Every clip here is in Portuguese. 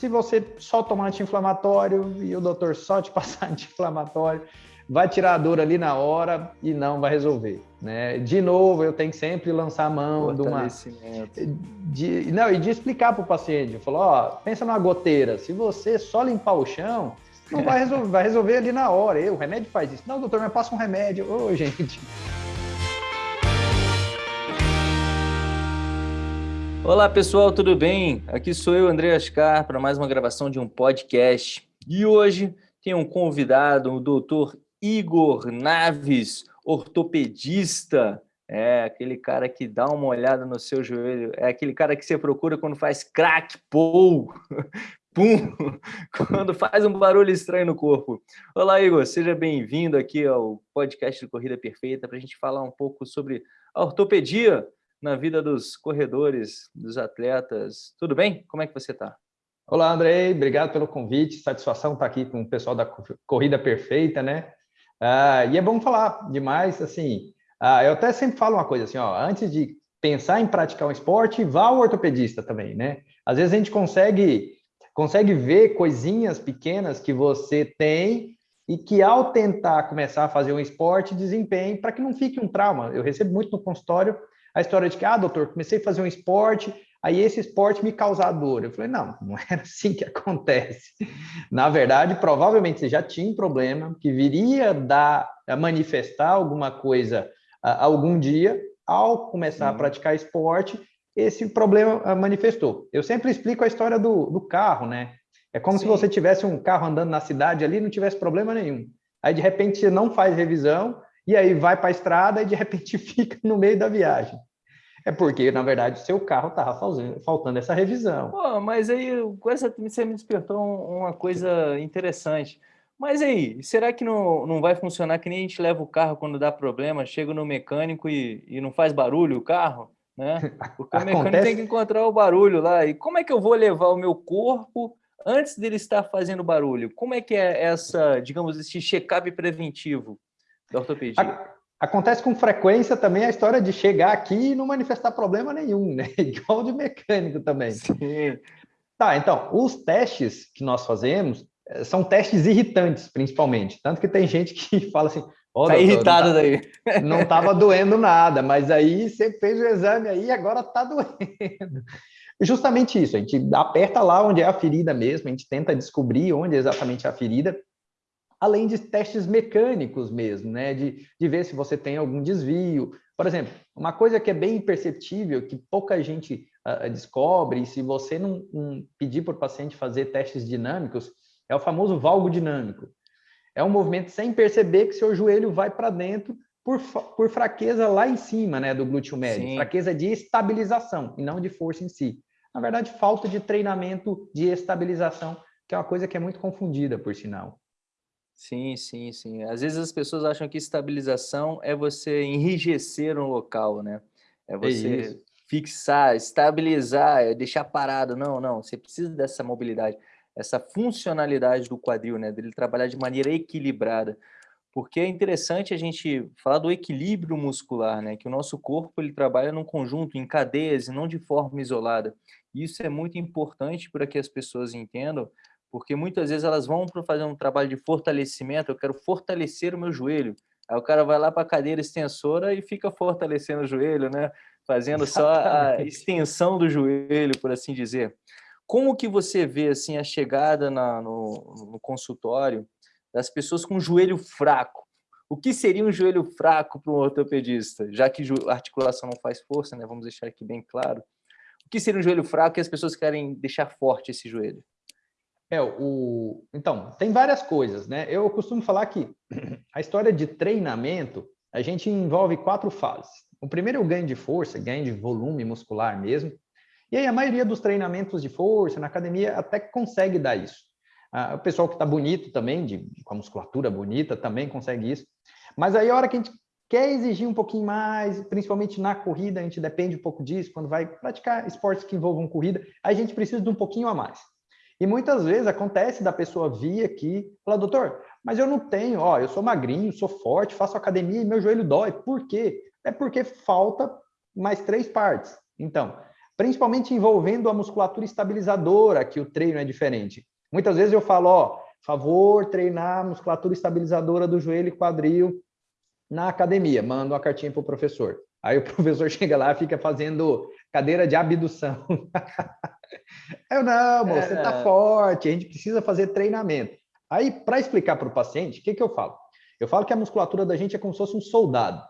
se você só tomar anti-inflamatório e o doutor só te passar anti-inflamatório, vai tirar a dor ali na hora e não vai resolver. Né? De novo, eu tenho que sempre lançar a mão de uma. De, não, e de explicar para o paciente. Falou: ó, pensa numa goteira. Se você só limpar o chão, não vai resolver, vai resolver ali na hora. E, o remédio faz isso. Não, doutor, me passa um remédio. Ô, gente. Olá pessoal, tudo bem? Aqui sou eu, André Ascar, para mais uma gravação de um podcast. E hoje tem um convidado, o doutor Igor Naves, ortopedista. É aquele cara que dá uma olhada no seu joelho, é aquele cara que você procura quando faz crack, pou, pum, quando faz um barulho estranho no corpo. Olá, Igor, seja bem-vindo aqui ao podcast de Corrida Perfeita para a gente falar um pouco sobre a ortopedia na vida dos corredores, dos atletas. Tudo bem? Como é que você está? Olá, Andrei, obrigado pelo convite, satisfação estar aqui com o pessoal da Corrida Perfeita, né? Ah, e é bom falar demais, assim, ah, eu até sempre falo uma coisa assim, ó, antes de pensar em praticar um esporte, vá ao ortopedista também, né? Às vezes a gente consegue, consegue ver coisinhas pequenas que você tem e que ao tentar começar a fazer um esporte, desempenhe para que não fique um trauma. Eu recebo muito no consultório a história de que, ah, doutor, comecei a fazer um esporte, aí esse esporte me causa dor. Eu falei, não, não era assim que acontece. Na verdade, provavelmente você já tinha um problema que viria dar, a manifestar alguma coisa a, algum dia, ao começar Sim. a praticar esporte, esse problema manifestou. Eu sempre explico a história do, do carro, né? É como Sim. se você tivesse um carro andando na cidade ali e não tivesse problema nenhum. Aí, de repente, você não faz revisão, e aí vai para a estrada e de repente fica no meio da viagem. É porque, na verdade, o seu carro estava faltando essa revisão. Pô, mas aí, com essa, você me despertou uma coisa interessante. Mas aí, será que não, não vai funcionar que nem a gente leva o carro quando dá problema, chega no mecânico e, e não faz barulho o carro? Né? Porque o mecânico tem que encontrar o barulho lá. E como é que eu vou levar o meu corpo antes dele estar fazendo barulho? Como é que é essa, digamos, esse check-up preventivo? Da ortopedia? Acontece com frequência também a história de chegar aqui e não manifestar problema nenhum, né? Igual de mecânico também. Sim. Tá, então, os testes que nós fazemos eh, são testes irritantes, principalmente. Tanto que tem gente que fala assim, oh, tá doutor, irritado não tá, daí. Não estava doendo nada, mas aí você fez o exame aí e agora está doendo. Justamente isso, a gente aperta lá onde é a ferida mesmo, a gente tenta descobrir onde é exatamente a ferida, além de testes mecânicos mesmo, né? De, de ver se você tem algum desvio. Por exemplo, uma coisa que é bem imperceptível, que pouca gente uh, descobre, e se você não, não pedir para o paciente fazer testes dinâmicos, é o famoso valgo dinâmico. É um movimento sem perceber que seu joelho vai para dentro por, por fraqueza lá em cima né, do glúteo médio, Sim. fraqueza de estabilização e não de força em si. Na verdade, falta de treinamento de estabilização, que é uma coisa que é muito confundida, por sinal. Sim, sim, sim. Às vezes as pessoas acham que estabilização é você enrijecer um local, né? É você é fixar, estabilizar, é deixar parado. Não, não. Você precisa dessa mobilidade, essa funcionalidade do quadril, né? Dele trabalhar de maneira equilibrada. Porque é interessante a gente falar do equilíbrio muscular, né? Que o nosso corpo ele trabalha num conjunto, em cadeias e não de forma isolada. Isso é muito importante para que as pessoas entendam porque muitas vezes elas vão para fazer um trabalho de fortalecimento, eu quero fortalecer o meu joelho. Aí o cara vai lá para a cadeira extensora e fica fortalecendo o joelho, né? Fazendo só a extensão do joelho, por assim dizer. Como que você vê assim a chegada na, no, no consultório das pessoas com joelho fraco? O que seria um joelho fraco para um ortopedista? Já que a articulação não faz força, né? Vamos deixar aqui bem claro. O que seria um joelho fraco e as pessoas querem deixar forte esse joelho? É, o... Então, tem várias coisas, né? Eu costumo falar que a história de treinamento, a gente envolve quatro fases. O primeiro é o ganho de força, ganho de volume muscular mesmo. E aí a maioria dos treinamentos de força na academia até consegue dar isso. Ah, o pessoal que está bonito também, de, com a musculatura bonita, também consegue isso. Mas aí a hora que a gente quer exigir um pouquinho mais, principalmente na corrida, a gente depende um pouco disso, quando vai praticar esportes que envolvam corrida, a gente precisa de um pouquinho a mais. E muitas vezes acontece da pessoa vir aqui e falar, doutor, mas eu não tenho, ó, eu sou magrinho, sou forte, faço academia e meu joelho dói. Por quê? É porque falta mais três partes. Então, principalmente envolvendo a musculatura estabilizadora, que o treino é diferente. Muitas vezes eu falo, ó, favor treinar a musculatura estabilizadora do joelho e quadril na academia, mando uma cartinha para o professor. Aí o professor chega lá fica fazendo cadeira de abdução. Eu não, moço, você está é. forte, a gente precisa fazer treinamento. Aí, para explicar para o paciente, o que, que eu falo? Eu falo que a musculatura da gente é como se fosse um soldado.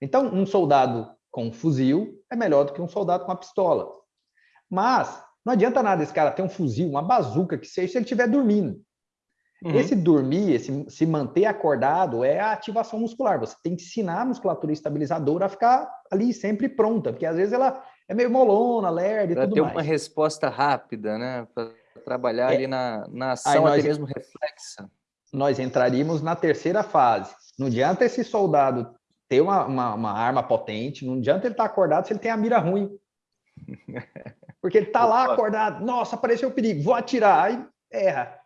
Então, um soldado com um fuzil é melhor do que um soldado com uma pistola. Mas não adianta nada esse cara ter um fuzil, uma bazuca que seja, se ele estiver dormindo. Uhum. Esse dormir, esse se manter acordado é a ativação muscular. Você tem que ensinar a musculatura estabilizadora a ficar ali sempre pronta, porque às vezes ela é meio molona, lerda e pra tudo ter mais. uma resposta rápida, né? Para trabalhar é. ali na, na ação, nós, até mesmo reflexa. Nós entraríamos na terceira fase. Não adianta esse soldado ter uma, uma, uma arma potente, não adianta ele estar tá acordado se ele tem a mira ruim. Porque ele está lá acordado, nossa, apareceu o perigo, vou atirar, aí erra.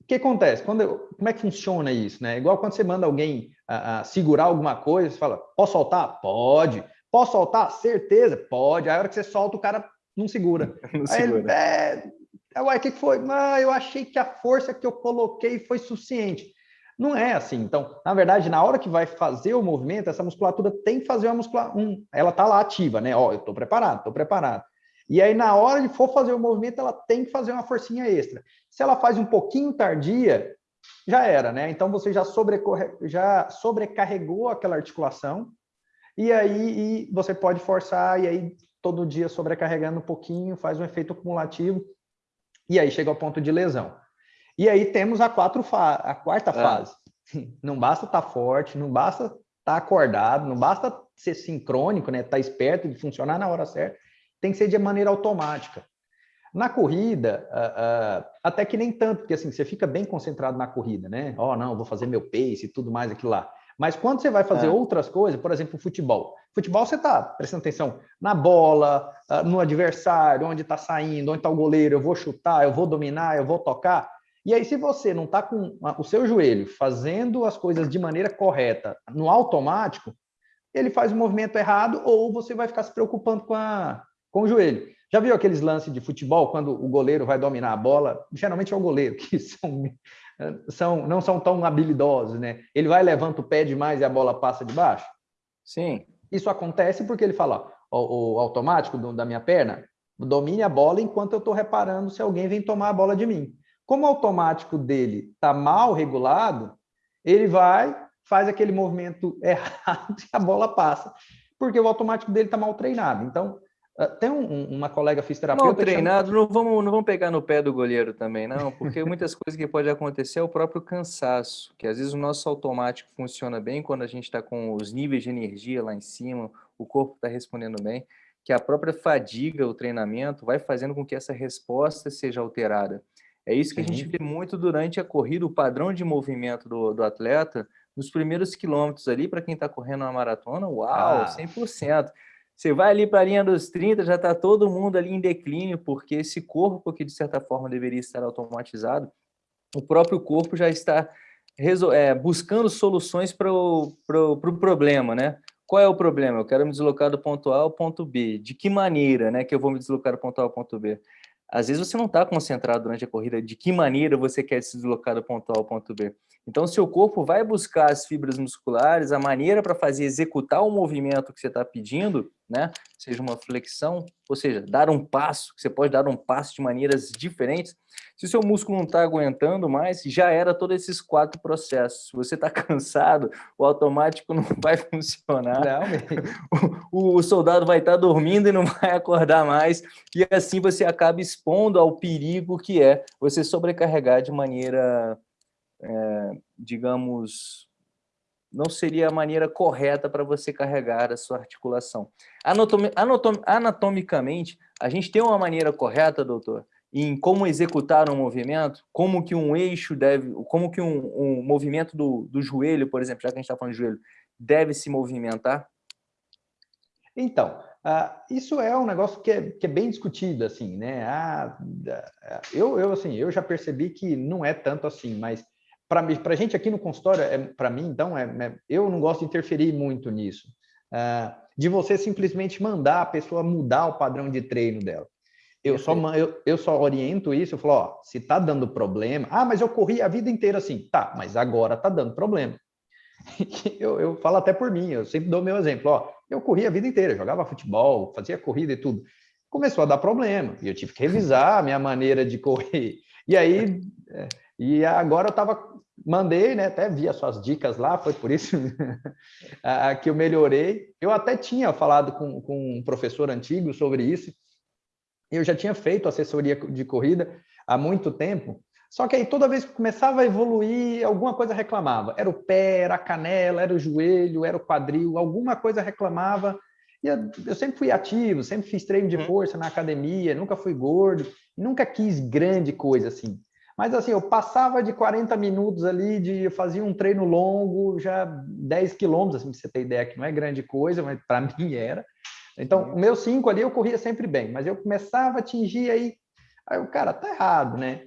O que acontece? Quando eu, como é que funciona isso? Né? Igual quando você manda alguém a, a segurar alguma coisa, você fala, posso soltar? Pode. Posso soltar? Certeza, pode. Aí a hora que você solta, o cara não segura. Não Aí segura. Ele, é, é, uai, o que foi? Ah, eu achei que a força que eu coloquei foi suficiente. Não é assim. Então, na verdade, na hora que vai fazer o movimento, essa musculatura tem que fazer uma musculatura. Um, ela está lá ativa, né? Ó, eu estou preparado, estou preparado. E aí, na hora de for fazer o movimento, ela tem que fazer uma forcinha extra. Se ela faz um pouquinho tardia, já era, né? Então, você já, já sobrecarregou aquela articulação, e aí e você pode forçar, e aí todo dia sobrecarregando um pouquinho, faz um efeito acumulativo, e aí chega ao ponto de lesão. E aí temos a, quatro fa a quarta é. fase. Não basta estar tá forte, não basta estar tá acordado, não basta ser sincrônico, né? Estar tá esperto e funcionar na hora certa, tem que ser de maneira automática. Na corrida, uh, uh, até que nem tanto, porque assim, você fica bem concentrado na corrida, né? Ó, oh, não, vou fazer meu pace e tudo mais aquilo lá. Mas quando você vai fazer é. outras coisas, por exemplo, futebol. Futebol você está prestando atenção na bola, ah, no adversário, onde está saindo, onde está o goleiro, eu vou chutar, eu vou dominar, eu vou tocar. E aí, se você não está com o seu joelho fazendo as coisas de maneira correta, no automático, ele faz o movimento errado ou você vai ficar se preocupando com, a, com o joelho. Já viu aqueles lances de futebol, quando o goleiro vai dominar a bola? Geralmente é o goleiro, que são são, não são tão habilidosos, né? Ele vai, levanta o pé demais e a bola passa de baixo? Sim. Isso acontece porque ele fala, o, o automático do, da minha perna, domine a bola enquanto eu estou reparando se alguém vem tomar a bola de mim. Como o automático dele está mal regulado, ele vai, faz aquele movimento errado e a bola passa, porque o automático dele está mal treinado. Então, tem um, uma colega fisioterapeuta... Mal treinado, chama... não, vamos, não vamos pegar no pé do goleiro também, não, porque muitas coisas que pode acontecer é o próprio cansaço, que às vezes o nosso automático funciona bem quando a gente está com os níveis de energia lá em cima, o corpo está respondendo bem, que a própria fadiga, o treinamento, vai fazendo com que essa resposta seja alterada. É isso que a gente vê muito durante a corrida, o padrão de movimento do, do atleta, nos primeiros quilômetros ali, para quem está correndo uma maratona, uau, ah. 100%. Você vai ali para a linha dos 30, já está todo mundo ali em declínio, porque esse corpo que, de certa forma, deveria estar automatizado, o próprio corpo já está é, buscando soluções para o pro, pro problema, né? Qual é o problema? Eu quero me deslocar do ponto A ao ponto B. De que maneira né, que eu vou me deslocar do ponto A ao ponto B? Às vezes você não está concentrado durante a corrida de que maneira você quer se deslocar do ponto A ao ponto B. Então, o seu corpo vai buscar as fibras musculares, a maneira para fazer executar o movimento que você está pedindo, né? Seja uma flexão, ou seja, dar um passo, você pode dar um passo de maneiras diferentes. Se o seu músculo não está aguentando mais, já era todos esses quatro processos. Se você está cansado, o automático não vai funcionar. o, o, soldado vai estar tá dormindo e não vai acordar mais. E assim você acaba expondo ao perigo que é você sobrecarregar de maneira é, digamos, não seria a maneira correta para você carregar a sua articulação. Anatom anatom anatomicamente, a gente tem uma maneira correta, doutor, em como executar um movimento, como que um eixo deve, como que um, um movimento do, do joelho, por exemplo, já que a gente está falando de joelho, deve se movimentar? Então, uh, isso é um negócio que é, que é bem discutido, assim, né? Ah, eu, eu, assim, eu já percebi que não é tanto assim, mas para a gente aqui no consultório, é, para mim, então, é, é, eu não gosto de interferir muito nisso. uh, de você simplesmente mandar a pessoa mudar o padrão de treino dela. Eu só, eu, eu só oriento isso, eu falo, ó, se tá dando problema, ah, mas eu corri a vida inteira assim, tá, mas agora tá dando problema. eu, eu falo até por mim, eu sempre dou meu exemplo, ó, eu corri a vida inteira, jogava futebol, fazia corrida e tudo. Começou a dar problema, e eu tive que revisar a minha maneira de correr. E aí, é, e agora eu tava, mandei, né, até vi as suas dicas lá, foi por isso que eu melhorei. Eu até tinha falado com, com um professor antigo sobre isso, eu já tinha feito assessoria de corrida há muito tempo, só que aí toda vez que começava a evoluir, alguma coisa reclamava. Era o pé, era a canela, era o joelho, era o quadril, alguma coisa reclamava. E eu sempre fui ativo, sempre fiz treino de uhum. força na academia, nunca fui gordo, nunca quis grande coisa assim. Mas assim, eu passava de 40 minutos ali, de fazia um treino longo, já 10 quilômetros, assim, pra você ter ideia que não é grande coisa, mas para mim era. Então, o meu 5 ali eu corria sempre bem, mas eu começava a atingir aí, aí o cara, tá errado, né?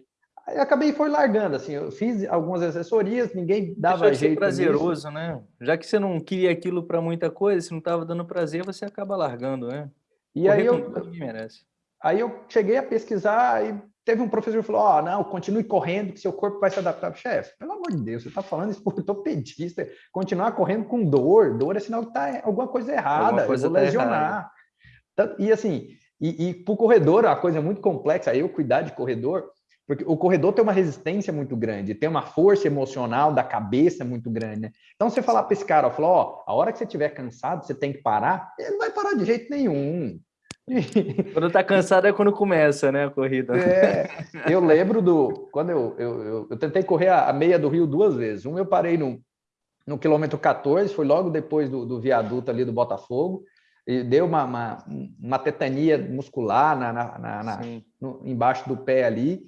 Aí eu acabei foi largando, assim, eu fiz algumas assessorias, ninguém dava Deixou jeito. prazeroso, nisso. né? Já que você não queria aquilo para muita coisa, se não estava dando prazer, você acaba largando, né? E Correr aí eu, merece. aí eu cheguei a pesquisar e teve um professor que falou: Ó, oh, não, continue correndo, que seu corpo vai se adaptar. Chefe, pelo amor de Deus, você está falando isso por ortopedista. Continuar correndo com dor, dor é sinal que tá alguma coisa errada, alguma coisa eu vou tá lesionar. Errada. E assim, e, e para o corredor, a coisa é muito complexa, eu cuidar de corredor, porque o corredor tem uma resistência muito grande, tem uma força emocional da cabeça muito grande. Né? Então, você falar para esse cara, ó, ó, a hora que você estiver cansado, você tem que parar, ele não vai parar de jeito nenhum. Quando tá cansado é quando começa, né, a corrida. É, eu lembro do... Quando eu, eu, eu, eu tentei correr a, a, meia do Rio duas vezes. Um eu parei no, no quilômetro 14, foi logo depois do, do viaduto ali do Botafogo, e deu uma, uma, uma tetania muscular na, na, na, na no, embaixo do pé ali,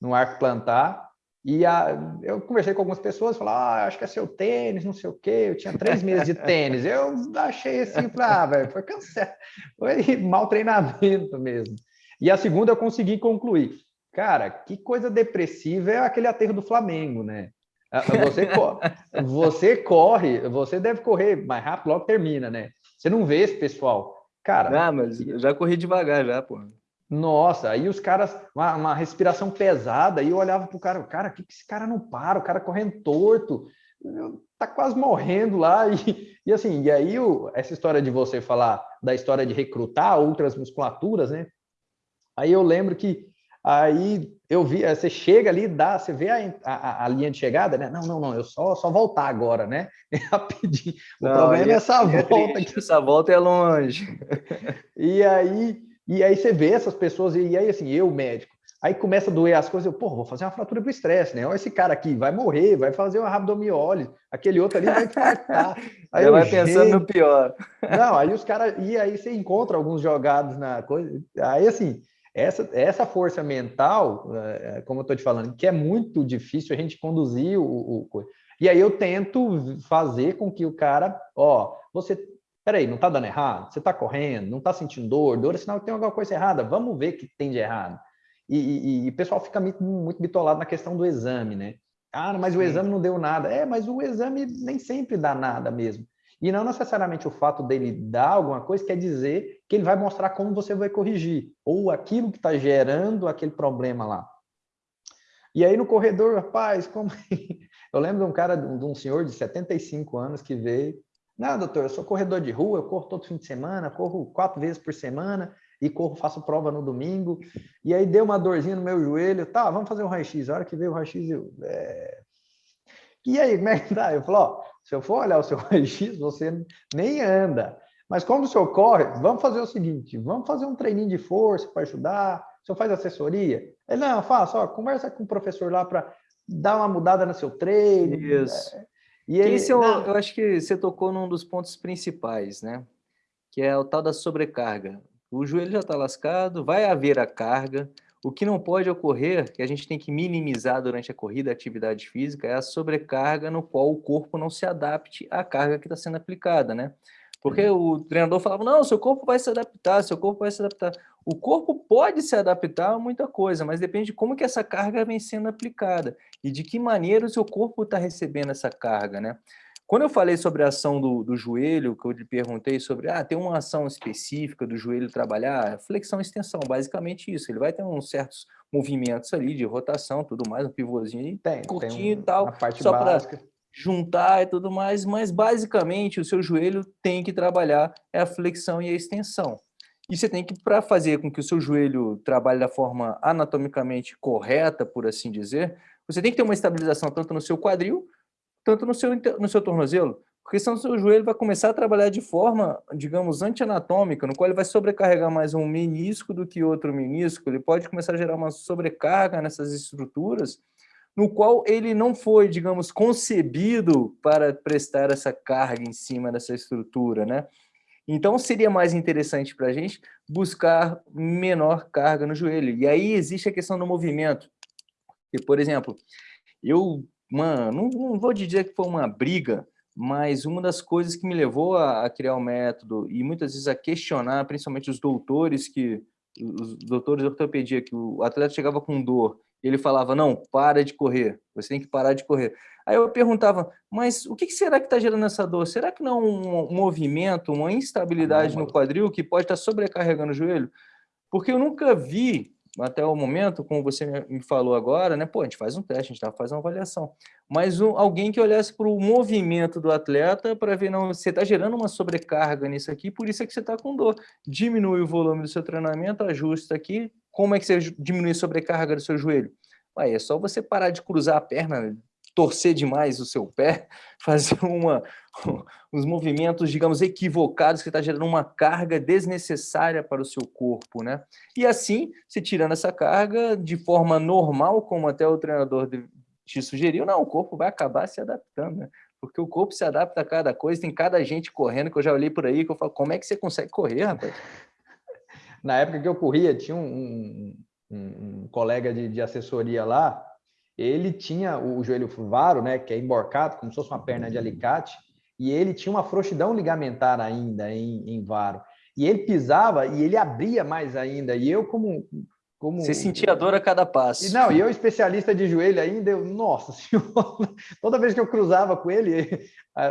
no arco plantar. E a, eu conversei com algumas pessoas, falaram, ah, acho que é seu tênis, não sei o quê. Eu tinha três meses de tênis. Eu achei assim, falei, ah, velho, foi cansado. Foi mau treinamento mesmo. E a segunda eu consegui concluir. Cara, que coisa depressiva é aquele aterro do Flamengo, né? Ah, você, você corre, você deve correr mais rápido, logo termina, né? Você não vê esse pessoal. Cara. Ah, mas eu já corri devagar já, pô. Nossa, aí os caras, uma, uma respiração pesada, e eu olhava pro cara, cara, que, que esse cara não para? O cara correndo torto, tá quase morrendo lá. E, e assim, e aí o, essa história de você falar da história de recrutar outras musculaturas, né? Aí eu lembro que aí eu vi, você chega ali, dá, você vê a, a, a linha de chegada, né? Não, não, não, eu só, só voltar agora, né? Rapidinho. O não, problema é essa é volta. Aqui. Essa volta é longe. E aí e aí você vê essas pessoas, e aí assim, eu, médico, aí começa a doer as coisas, eu, pô, vou fazer uma fratura pro estresse, né? Olha esse cara aqui, vai morrer, vai fazer uma rabdomiólise, aquele outro ali vai infartar. Aí eu, vai gente... pensando no pior. Não, aí os caras, e aí você encontra alguns jogados na coisa, aí assim, essa, essa força mental, eh, como eu estou te falando, que é muito difícil a gente conduzir o, o, e aí eu tento fazer com que o cara, ó, você peraí, não está dando errado? Você está correndo, não está sentindo dor? Dor é sinal que tem alguma coisa errada. Vamos ver o que tem de errado. E, e, e o pessoal fica muito, muito bitolado na questão do exame, né? Ah, mas o exame não deu nada. É, mas o exame nem sempre dá nada mesmo. E não necessariamente o fato dele dar alguma coisa quer dizer que ele vai mostrar como você vai corrigir, ou aquilo que está gerando aquele problema lá. E aí no corredor, rapaz, como... eu lembro de um cara, de um senhor de 75 anos que veio, não, doutor, eu sou corredor de rua, eu corro todo fim de semana, corro quatro vezes por semana e corro, faço prova no domingo. E aí deu uma dorzinha no meu joelho, tá, vamos fazer um raio-x. A hora que veio o raio-x, eu... É... E aí, como é que tá? Eu falo, ó, se eu for olhar o seu raio-x, você nem anda. Mas como o senhor corre, vamos fazer o seguinte, vamos fazer um treininho de força para ajudar. O senhor faz assessoria? Ele, não, faço, ó, conversa com o professor lá para dar uma mudada no seu treino. Isso. É, e esse eu, eu acho que você tocou num dos pontos principais, né? Que é o tal da sobrecarga. O joelho já está lascado, vai haver a carga. O que não pode ocorrer, que a gente tem que minimizar durante a corrida, a atividade física, é a sobrecarga no qual o corpo não se adapte à carga que está sendo aplicada, né? Porque uhum. o treinador falava, não, seu corpo vai se adaptar, seu corpo vai se adaptar. O corpo pode se adaptar a muita coisa, mas depende de como que essa carga vem sendo aplicada e de que maneira o seu corpo está recebendo essa carga, né? Quando eu falei sobre a ação do, do joelho, que eu lhe perguntei sobre, ah, tem uma ação específica do joelho trabalhar, flexão e extensão, basicamente isso. Ele vai ter uns certos movimentos ali de rotação, tudo mais, um pivôzinho tem, curtinho tem um, e tal, só para juntar e tudo mais, mas basicamente o seu joelho tem que trabalhar é a flexão e a extensão. E você tem que, para fazer com que o seu joelho trabalhe da forma anatomicamente correta, por assim dizer, você tem que ter uma estabilização tanto no seu quadril, tanto no seu, no seu tornozelo, porque senão o seu joelho vai começar a trabalhar de forma, digamos, antianatômica, no qual ele vai sobrecarregar mais um menisco do que outro menisco, ele pode começar a gerar uma sobrecarga nessas estruturas, no qual ele não foi, digamos, concebido para prestar essa carga em cima dessa estrutura, né? Então, seria mais interessante para a gente buscar menor carga no joelho. E aí existe a questão do movimento. E, por exemplo, eu uma, não, não vou dizer que foi uma briga, mas uma das coisas que me levou a, a, criar o método e muitas vezes a questionar, principalmente os doutores que os doutores de ortopedia que o atleta chegava com dor, ele falava: "Não, para de correr. Você tem que parar de correr". Aí eu perguntava: "Mas o que será que está gerando essa dor? Será que não é um, movimento, uma instabilidade no quadril que pode estar tá sobrecarregando o joelho?" Porque eu nunca vi até o momento, como você me falou agora, né? Pô, a gente faz um teste, a gente tá fazendo uma avaliação. Mas um, alguém que olhasse para o movimento do atleta para ver, não, você está gerando uma sobrecarga nisso aqui, por isso é que você está com dor. Diminui o volume do seu treinamento, ajusta aqui. Como é que você diminui a sobrecarga do seu joelho? Aí é só você parar de cruzar a perna torcer demais o seu pé, fazer uma, uns movimentos, digamos, equivocados, que está gerando uma carga desnecessária para o seu corpo, né? E assim, se tirando essa carga de forma normal, como até o treinador te sugeriu, não, o corpo vai acabar se adaptando, né? Porque o corpo se adapta a cada coisa, tem cada gente correndo, que eu já olhei por aí, que eu falo, como é que você consegue correr, rapaz? Na época que eu corria, tinha um, um, um colega de, de assessoria lá, ele tinha o joelho varo, né, que é emborcado, como se fosse uma perna de alicate, e ele tinha uma frouxidão ligamentar ainda em, em varo. E ele pisava e ele abria mais ainda. E eu, como. como Você sentia dor a cada passo. E não, e eu, especialista de joelho ainda, eu, nossa senhora, toda vez que eu cruzava com ele,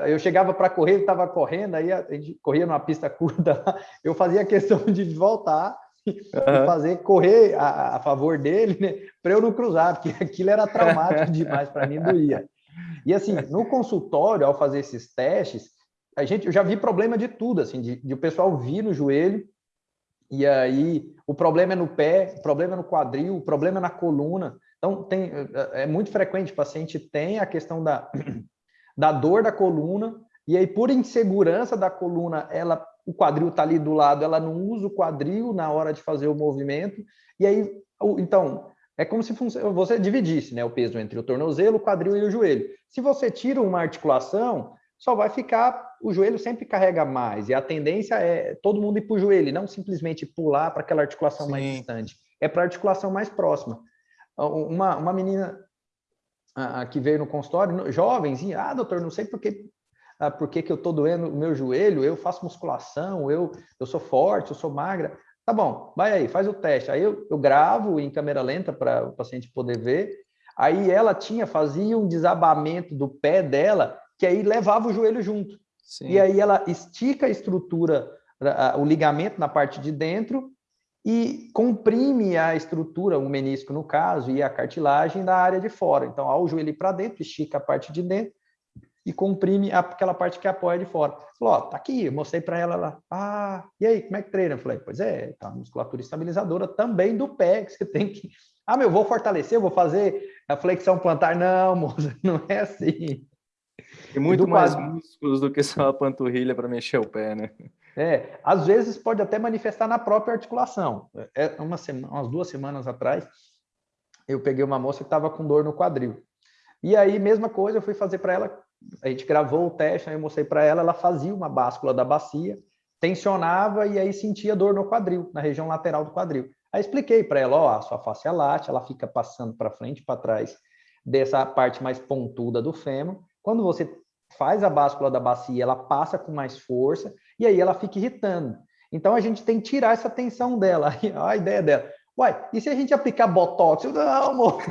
eu chegava para correr, ele estava correndo, aí a gente corria numa pista curta, eu fazia questão de voltar uhum. fazer correr a, a, favor dele, né, para eu não cruzar, porque aquilo era traumático demais para mim, doía. E assim, no consultório, ao fazer esses testes, a gente, eu já vi problema de tudo, assim, de, de o pessoal vir no joelho, e aí o problema é no pé, o problema é no quadril, o problema é na coluna. Então, tem, é muito frequente, o paciente tem a questão da, da dor da coluna, e aí, por insegurança da coluna, ela o quadril está ali do lado, ela não usa o quadril na hora de fazer o movimento, e aí, então, é como se você dividisse né, o peso entre o tornozelo, o quadril e o joelho. Se você tira uma articulação, só vai ficar, o joelho sempre carrega mais, e a tendência é todo mundo ir para o joelho, não simplesmente pular para aquela articulação Sim. mais distante, é para a articulação mais próxima. Uma, uma menina a, a, que veio no consultório, jovenzinha, ah, doutor, não sei por que ah, por que, que eu estou doendo o meu joelho, eu faço musculação, eu, eu sou forte, eu sou magra. Tá bom, vai aí, faz o teste. Aí eu, eu gravo em câmera lenta para o paciente poder ver. Aí ela tinha, fazia um desabamento do pé dela, que aí levava o joelho junto. Sim. E aí ela estica a estrutura, o ligamento na parte de dentro e comprime a estrutura, o menisco no caso, e a cartilagem da área de fora. Então, ao joelho para dentro, estica a parte de dentro, e comprime aquela parte que apoia de fora. Falou, ó, tá aqui, eu mostrei para ela lá. Ah, e aí, como é que treina? Eu falei, pois é, tá musculatura estabilizadora também do pé, que você tem que. Ah, meu, vou fortalecer, vou fazer a flexão plantar. Não, moça, não é assim. Tem muito mais quadro... músculos do que só a panturrilha para mexer o pé, né? É, às vezes pode até manifestar na própria articulação. É, uma semana, umas duas semanas atrás, eu peguei uma moça que estava com dor no quadril. E aí, mesma coisa, eu fui fazer para ela a gente gravou o teste, aí eu mostrei para ela, ela fazia uma báscula da bacia, tensionava e aí sentia dor no quadril, na região lateral do quadril. Aí expliquei para ela, ó, a sua face é late, ela fica passando para frente e para trás dessa parte mais pontuda do fêmur. Quando você faz a báscula da bacia, ela passa com mais força e aí ela fica irritando. Então a gente tem que tirar essa tensão dela. a ideia dela. Uai, e se a gente aplicar botox? Eu, não, amor.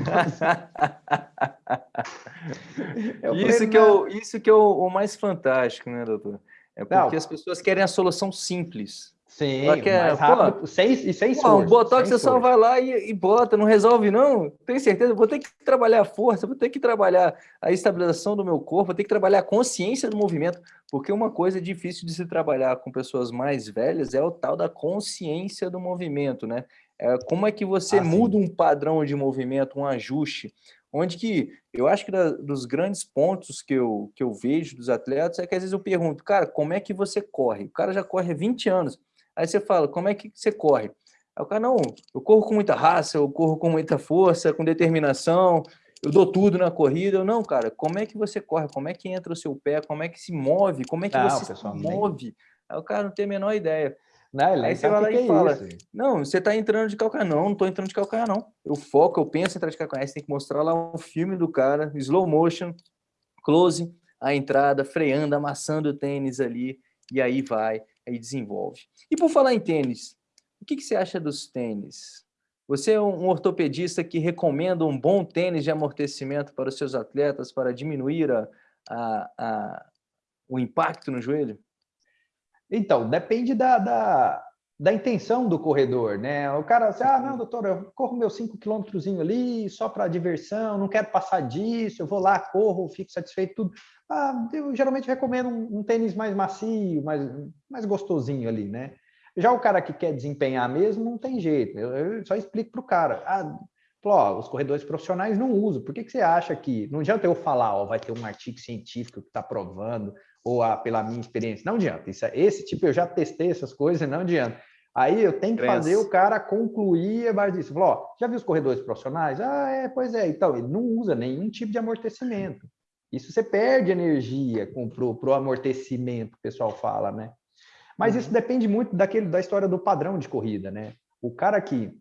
isso, que é o, isso que é o, o mais fantástico, né, doutor? É porque não. as pessoas querem a solução simples. Sim, quer, mais rápido, pô, sem, e sem pô, esforço. Botox você só vai lá e, e, bota, não resolve não. Tenho certeza, vou ter que trabalhar a força, vou ter que trabalhar a estabilização do meu corpo, vou ter que trabalhar a consciência do movimento, porque uma coisa difícil de se trabalhar com pessoas mais velhas é o tal da consciência do movimento, né? É, como é que você ah, muda um padrão de movimento, um ajuste, onde que eu acho que da, dos grandes pontos que eu, que eu vejo dos atletas é que às vezes eu pergunto, cara, como é que você corre? O cara já corre há 20 anos, Aí você fala, como é que você corre? Aí o cara, não, eu corro com muita raça, eu corro com muita força, com determinação, eu dou tudo na corrida. Eu, não, cara, como é que você corre? Como é que entra o seu pé? Como é que se move? Como é que não, você se move? Aí o cara não tem a menor ideia. Não, Aí você vai lá e é fala, isso. não, você está entrando de calcanhar. Não, não estou entrando de calcanhar, não. Eu foco, eu penso em entrar de calcanhar. Você tem que mostrar lá o filme do cara, slow motion, close, a entrada, freando, amassando o tênis ali, e aí vai e desenvolve. E por falar em tênis, o que, que você acha dos tênis? Você é um ortopedista que recomenda um bom tênis de amortecimento para os seus atletas para diminuir a, a, a o impacto no joelho? Então, depende da, da, da, intenção do corredor, né? O cara, assim, ah, não, doutor, eu corro meus 5 quilômetros ali só para diversão, não quero passar disso, eu vou lá, corro, fico satisfeito, tudo. Ah, eu geralmente recomendo um, um, tênis mais macio, mais, mais gostosinho ali, né? Já o cara que quer desempenhar mesmo, não tem jeito. Eu, eu só explico para o cara. Ah, ó, os corredores profissionais não usam. Por que, que você acha que... Não adianta eu falar, ó, vai ter um artigo científico que está provando, ou ah, pela minha experiência. Não adianta. Isso, é, esse tipo, eu já testei essas coisas, não adianta. Aí eu tenho que Cresce. fazer o cara concluir a base disso. Falou, ó, já viu os corredores profissionais? Ah, é, pois é. Então, ele não usa nenhum tipo de amortecimento. Isso você perde energia para o amortecimento, o pessoal fala, né? Mas isso uhum. depende muito daquele, da história do padrão de corrida, né? O cara que,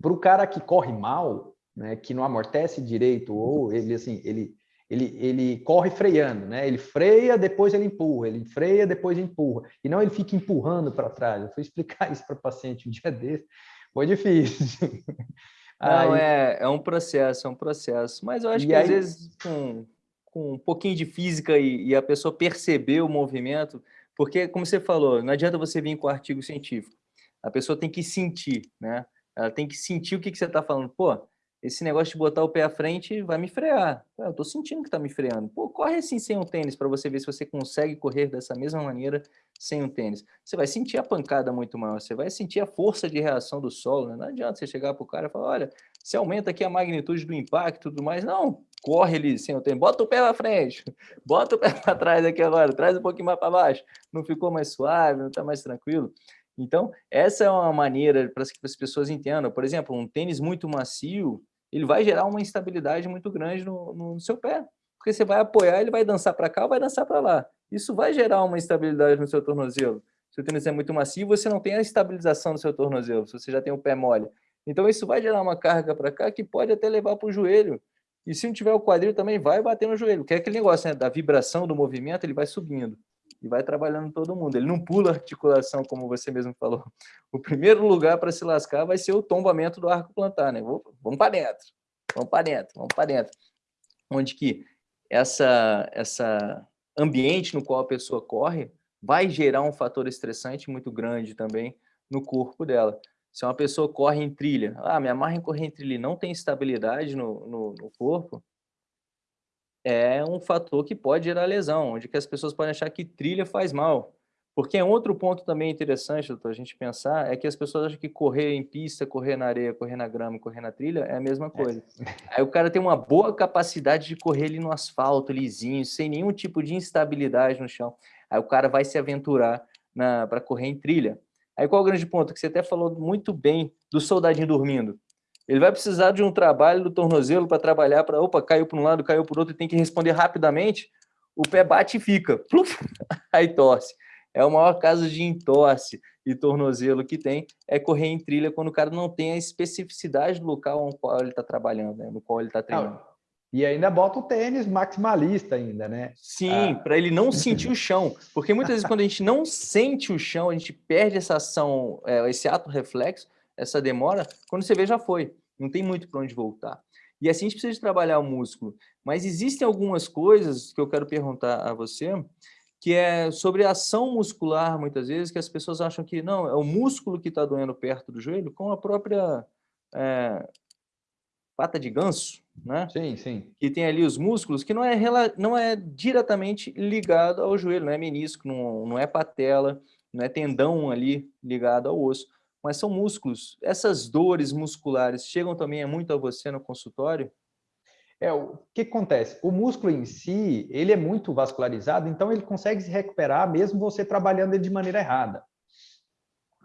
para o cara que corre mal, né, que não amortece direito, ou ele assim, ele, ele, ele corre freando, né? Ele freia, depois ele empurra, ele freia, depois empurra. E não ele fica empurrando para trás. Eu fui explicar isso para paciente um dia desse, foi difícil. Não, aí... é, é um processo, é um processo. Mas eu acho e que aí... às vezes com, com um pouquinho de física e, e, a pessoa perceber o movimento, porque, como você falou, não adianta você vir com artigo científico. A pessoa tem que sentir, né? Ela tem que sentir o que, que você está falando. Pô, esse negócio de botar o pé à frente vai me frear. Eu estou sentindo que está me freando. Pô, corre assim sem um tênis para você ver se você consegue correr dessa mesma maneira sem um tênis. Você vai sentir a pancada muito maior, você vai sentir a força de reação do solo. Né? Não adianta você chegar para o cara e falar, olha, você aumenta aqui a magnitude do impacto e tudo mais. Não, corre ali sem o tênis. Bota o pé para frente, bota o pé para trás aqui agora, traz um pouquinho mais para baixo. Não ficou mais suave, não está mais tranquilo? Então, essa é uma maneira para que as pessoas entendam. Por exemplo, um tênis muito macio, ele vai gerar uma instabilidade muito grande no, no seu pé. Porque você vai apoiar, ele vai dançar para cá vai dançar para lá. Isso vai gerar uma instabilidade no seu tornozelo. Se o tênis é muito macio, você não tem a estabilização do seu tornozelo, se você já tem o pé mole. Então, isso vai gerar uma carga para cá que pode até levar para o joelho. E se não tiver o quadril, também vai bater no joelho. Que é aquele negócio né? da vibração do movimento, ele vai subindo e vai trabalhando todo mundo. Ele não pula articulação, como você mesmo falou. O primeiro lugar para se lascar vai ser o tombamento do arco plantar, né? Vamos para dentro, vamos para dentro, vamos para dentro. Onde que essa, essa ambiente no qual a pessoa corre vai gerar um fator estressante muito grande também no corpo dela. Se uma pessoa corre em trilha, ah, me amarra em correr em trilha e não tem estabilidade no, no, no corpo, é um fator que pode gerar lesão, onde que as pessoas podem achar que trilha faz mal. Porque é outro ponto também interessante, doutor, a gente pensar, é que as pessoas acham que correr em pista, correr na areia, correr na grama, correr na trilha é a mesma coisa. É. Aí o cara tem uma boa capacidade de correr ali no asfalto, lisinho, sem nenhum tipo de instabilidade no chão. Aí o cara vai se aventurar para correr em trilha. Aí qual é o grande ponto? Que você até falou muito bem do soldadinho dormindo. Ele vai precisar de um trabalho do tornozelo para trabalhar, para, opa, caiu para um lado, caiu para o outro, e tem que responder rapidamente, o pé bate e fica, pluf, aí torce. É o maior caso de entorse e tornozelo que tem, é correr em trilha quando o cara não tem a especificidade do local no qual ele está trabalhando, né? no qual ele está treinando. E ainda bota o tênis maximalista ainda, né? Sim, ah. para ele não sentir o chão. Porque muitas vezes quando a gente não sente o chão, a gente perde essa ação, é, esse ato reflexo, essa demora, quando você vê já foi. Não tem muito para onde voltar. E assim a gente precisa de trabalhar o músculo. Mas existem algumas coisas que eu quero perguntar a você, que é sobre a ação muscular, muitas vezes, que as pessoas acham que não, é o músculo que está doendo perto do joelho, com a própria é, pata de ganso, né? Sim, sim. Que tem ali os músculos, que não é, não é diretamente ligado ao joelho, não é menisco, não, não é patela, não é tendão ali ligado ao osso, mas são músculos. Essas dores musculares chegam também muito a você no consultório? É, o que acontece? O músculo em si, ele é muito vascularizado, então ele consegue se recuperar mesmo você trabalhando ele de maneira errada.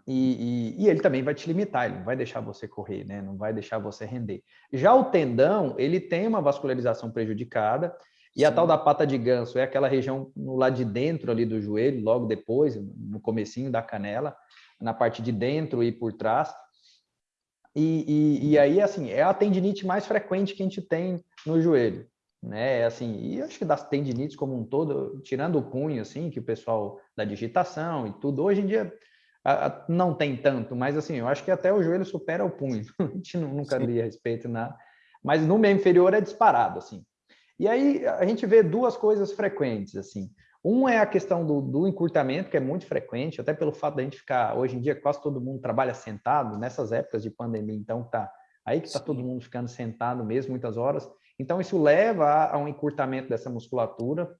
E, e, e, ele também vai te limitar, ele não vai deixar você correr, né? não vai deixar você render. Já o tendão, ele tem uma vascularização prejudicada, e Sim. a tal da pata de ganso é aquela região no lado de dentro ali do joelho, logo depois, no comecinho da canela, na parte de dentro e por trás. E, e, e aí, assim, é a tendinite mais frequente que a gente tem no joelho, né? Assim, e acho que das tendinites como um todo, tirando o punho, assim, que o pessoal da digitação e tudo, hoje em dia não tem tanto, mas assim, eu acho que até o joelho supera o punho. a gente nunca li a respeito nada. Mas no meio inferior é disparado, assim. E aí a gente vê duas coisas frequentes, assim. Um é a questão do, do, encurtamento, que é muito frequente, até pelo fato da gente ficar, hoje em dia, quase todo mundo trabalha sentado, nessas épocas de pandemia, então tá aí que está todo mundo ficando sentado mesmo, muitas horas. Então isso leva a, a um encurtamento dessa musculatura,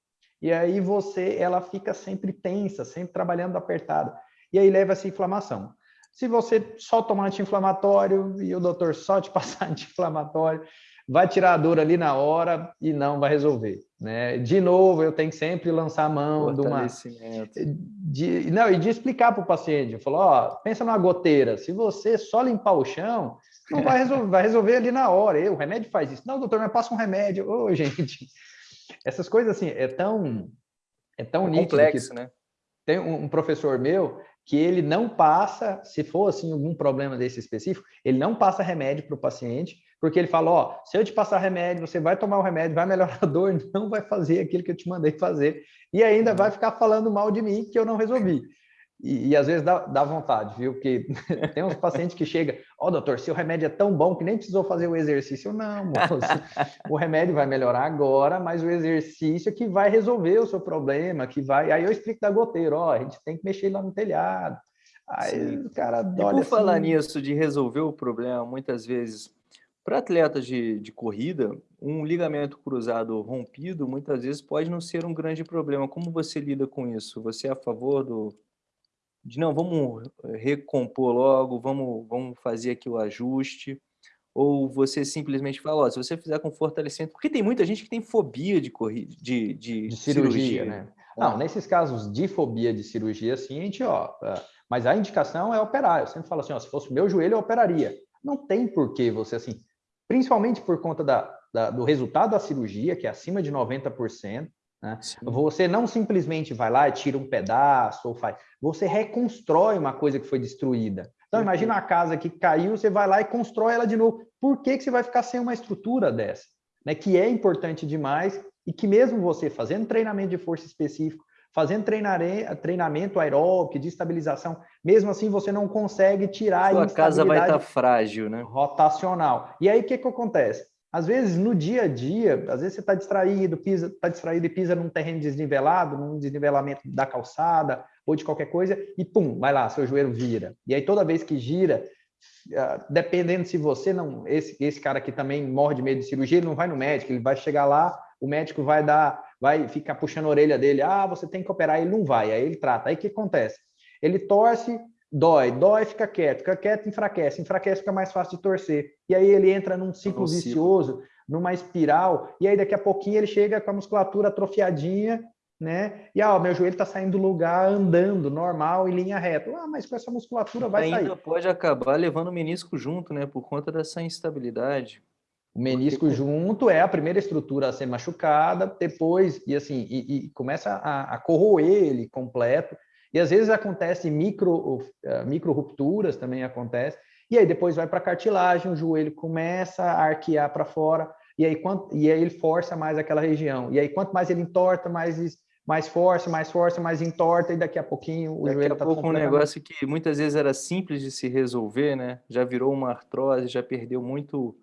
e aí você, ela fica sempre tensa, sempre trabalhando apertada e aí leva essa inflamação. Se você só tomar anti-inflamatório e o doutor só te passar anti-inflamatório, vai tirar a dor ali na hora e não vai resolver. Né? De novo, eu tenho que sempre lançar a mão de uma... De, não, e de explicar para o paciente, falou, ó, pensa numa goteira, se você só limpar o chão, não vai resolver, vai resolver ali na hora, e o remédio faz isso. Não, doutor, mas passa um remédio. Ô, gente, essas coisas assim, é tão... É tão é complexo, que... né? Tem um professor meu que ele não passa, se for assim algum problema desse específico, ele não passa remédio para o paciente, porque ele fala, ó, se eu te passar remédio, você vai tomar o remédio, vai melhorar a dor, não vai fazer aquilo que eu te mandei fazer, e ainda vai ficar falando mal de mim que eu não resolvi. E, e, às vezes dá, dá vontade, viu? Porque tem uns pacientes que chegam, ó, oh, doutor, seu remédio é tão bom que nem precisou fazer o exercício. Não, moço, o remédio vai melhorar agora, mas o exercício é que vai resolver o seu problema, que vai... Aí eu explico da goteira, ó, a gente tem que mexer lá no telhado. Aí cara e por assim... falar nisso, de resolver o problema, muitas vezes, para atletas de, de corrida, um ligamento cruzado rompido, muitas vezes, pode não ser um grande problema. Como você lida com isso? Você é a favor do de não, vamos recompor logo, vamos, vamos fazer aqui o ajuste, ou você simplesmente fala, ó, se você fizer com fortalecimento, porque tem muita gente que tem fobia de, corrida, de, de, de cirurgia, cirurgia, né? Não, nesses casos de fobia de cirurgia, assim, a gente, ó, é, mas a indicação é operar. Eu sempre falo assim, ó, se fosse o meu joelho, eu operaria. Não tem por que você, assim, principalmente por conta da, da, do resultado da cirurgia, que é acima de 90%, né? Você não simplesmente vai lá e tira um pedaço ou faz, você reconstrói uma coisa que foi destruída. Então, imagina uma casa que caiu, você vai lá e constrói ela de novo. Por que, que você vai ficar sem uma estrutura dessa? Né? Que é importante demais e que mesmo você fazendo treinamento de força específico, fazendo treinamento aeróbico, de estabilização, mesmo assim você não consegue tirar Sua a casa vai estar tá frágil, né? Rotacional. E aí o que, que acontece? Às vezes, no dia a dia, às vezes você está distraído, pisa, está distraído e pisa num terreno desnivelado, num desnivelamento da calçada ou de qualquer coisa, e pum, vai lá, seu joelho vira. E aí toda vez que gira, ah, dependendo se você não, esse, esse cara que também morre de medo de cirurgia, ele não vai no médico, ele vai chegar lá, o médico vai dar, vai ficar puxando a orelha dele, ah, você tem que operar, ele não vai, aí ele trata. Aí o que acontece? Ele torce, dói, dói, fica quieto, fica quieto, enfraquece, enfraquece, fica mais fácil de torcer. E aí ele entra num ciclo vicioso, numa espiral, e aí daqui a pouquinho ele chega com a musculatura atrofiadinha, né? E ah, meu joelho está saindo do lugar andando normal em linha reta. Ah, mas com essa musculatura vai Ainda sair. Ainda pode acabar levando o menisco junto, né? Por conta dessa instabilidade. O menisco Porque... junto é a primeira estrutura a ser machucada, depois, e assim, e, e começa a, a corroer ele completo. E às vezes acontece micro, uh, micro rupturas também acontece. E aí depois vai para a cartilagem, o joelho começa a arquear para fora, e aí, quanto, e aí ele força mais aquela região. E aí quanto mais ele entorta, mais, mais força, mais força, mais entorta, e daqui a pouquinho o daqui joelho está pouco um negócio que muitas vezes era simples de se resolver, né? Já virou uma artrose, já perdeu muito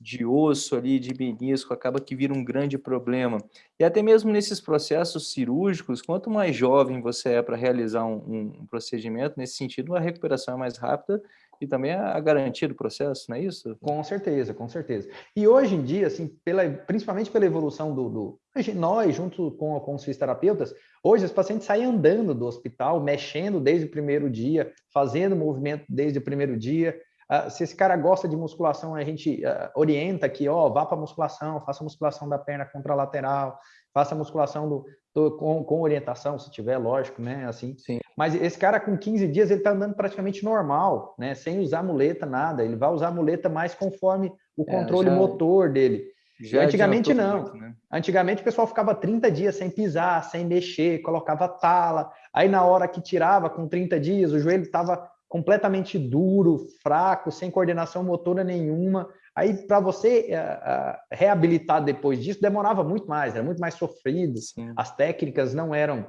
de osso ali, de menisco, acaba que vira um grande problema. E até mesmo nesses processos cirúrgicos, quanto mais jovem você é para realizar um, um, procedimento, nesse sentido, a recuperação é mais rápida e também a garantia do processo, não é isso? Com certeza, com certeza. E hoje em dia, assim, pela, principalmente pela evolução do, do nós, junto com, com os fisioterapeutas, hoje os pacientes saem andando do hospital, mexendo desde o primeiro dia, fazendo movimento desde o primeiro dia. Uh, se esse cara gosta de musculação, a gente uh, orienta que, ó, vá para musculação, faça musculação da perna contralateral, faça musculação do, do, com, com, orientação, se tiver, lógico, né? Assim. Sim. Mas esse cara com 15 dias ele está andando praticamente normal, né? Sem usar muleta, nada. Ele vai usar muleta mais conforme o é, controle é, já, motor dele. Já Antigamente não. Muito, né? Antigamente o pessoal ficava 30 dias sem pisar, sem mexer, colocava tala. Aí na hora que tirava com 30 dias, o joelho estava completamente duro, fraco, sem coordenação motora nenhuma. Aí, para você uh, uh, reabilitar depois disso, demorava muito mais, era muito mais sofrido. Sim. As técnicas não eram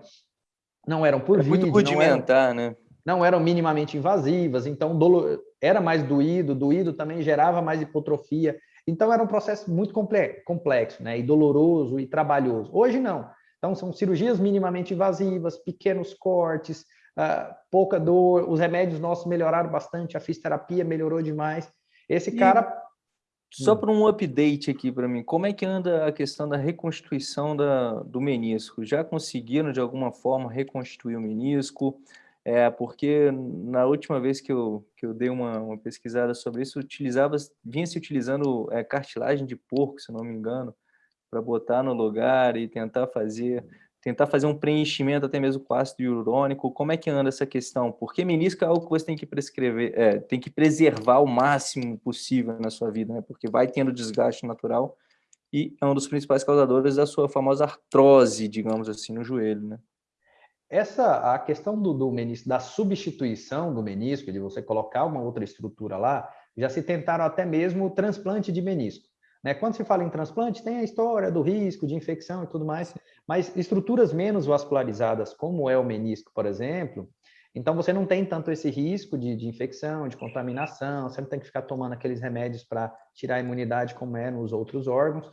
não eram por vídeo, muito rudimentar, não eram, né? Não eram minimamente invasivas, então dolo, era mais doído, doído também gerava mais hipotrofia. Então era um processo muito complexo, né? E doloroso e trabalhoso. Hoje não. Então são cirurgias minimamente invasivas, pequenos cortes, uh, pouca dor, os remédios nossos melhoraram bastante, a fisioterapia melhorou demais. Esse e... cara só hum. para um update aqui para mim, como é que anda a questão da reconstituição da, do menisco? Já conseguiram, de alguma forma, reconstituir o menisco? É, porque na última vez que eu, que eu dei uma, uma pesquisada sobre isso, utilizava, vinha se utilizando é, cartilagem de porco, se não me engano, para botar no lugar e tentar fazer tentar fazer um preenchimento até mesmo com ácido hialurônico. Como é que anda essa questão? Porque menisco é algo que você tem que prescrever, é, tem que preservar o máximo possível na sua vida, né? Porque vai tendo desgaste natural e é um dos principais causadores da sua famosa artrose, digamos assim, no joelho, né? Essa a questão do, do menisco, da substituição do menisco, de você colocar uma outra estrutura lá, já se tentaram até mesmo o transplante de menisco. Né? Quando se fala em transplante, tem a história do risco de infecção e tudo mais, mas estruturas menos vascularizadas, como é o menisco, por exemplo, então você não tem tanto esse risco de, de infecção, de contaminação, você não tem que ficar tomando aqueles remédios para tirar a imunidade como é nos outros órgãos.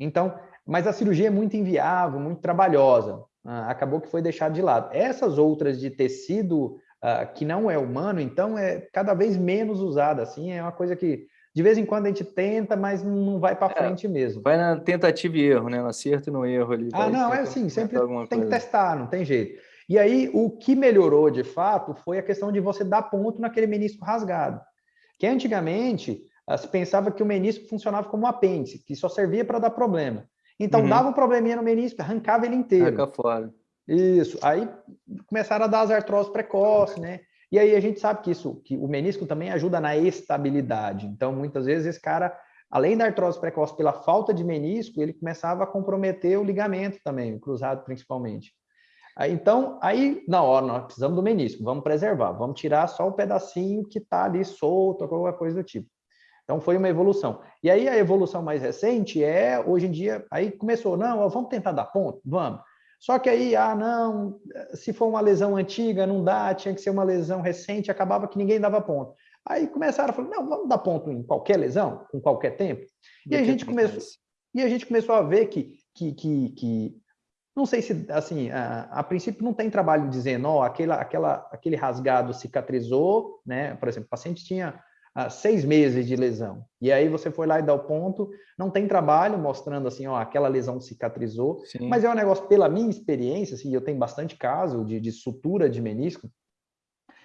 Então, mas a cirurgia é muito inviável, muito trabalhosa, ah, acabou que foi deixado de lado. Essas outras de tecido ah, que não é humano, então é cada vez menos usada, assim, é uma coisa que de vez em quando a gente tenta, mas não vai para é, frente mesmo. Vai na tentativa e erro, né? No acerto e no erro ali. Ah, não, é assim, sempre tem que testar, não tem jeito. E aí, o que melhorou de fato foi a questão de você dar ponto naquele menisco rasgado. Que antigamente ah, se pensava que o menisco funcionava como um apêndice, que só servia para dar problema. Então, uhum. dava um probleminha no menisco, arrancava ele inteiro. Arranca fora. Isso. Aí começaram a dar as artroses precoces, né? E aí a gente sabe que isso, que o menisco também ajuda na estabilidade. Então, muitas vezes esse cara, além da artrose precoce pela falta de menisco, ele começava a comprometer o ligamento também, o cruzado principalmente. Então, aí, na hora, nós precisamos do menisco, vamos preservar, vamos tirar só o pedacinho que está ali solto, alguma coisa do tipo. Então, foi uma evolução. E aí, a evolução mais recente é, hoje em dia, aí começou, não, vamos tentar dar ponto? Vamos. Só que aí, ah, não, se for uma lesão antiga, não dá, tinha que ser uma lesão recente, acabava que ninguém dava ponto. Aí começaram a falar, não, vamos dar ponto em qualquer lesão, com qualquer tempo. E a gente começou, e a gente começou a ver que, que, que, que não sei se, assim, a, a, princípio não tem trabalho dizendo, ó, oh, aquela, aquela, aquele rasgado cicatrizou, né? Por exemplo, o paciente tinha seis meses de lesão. E aí você foi lá e dá o ponto, não tem trabalho mostrando assim, ó, aquela lesão cicatrizou, Sim. mas é um negócio, pela minha experiência, assim, eu tenho bastante caso de, de sutura de menisco,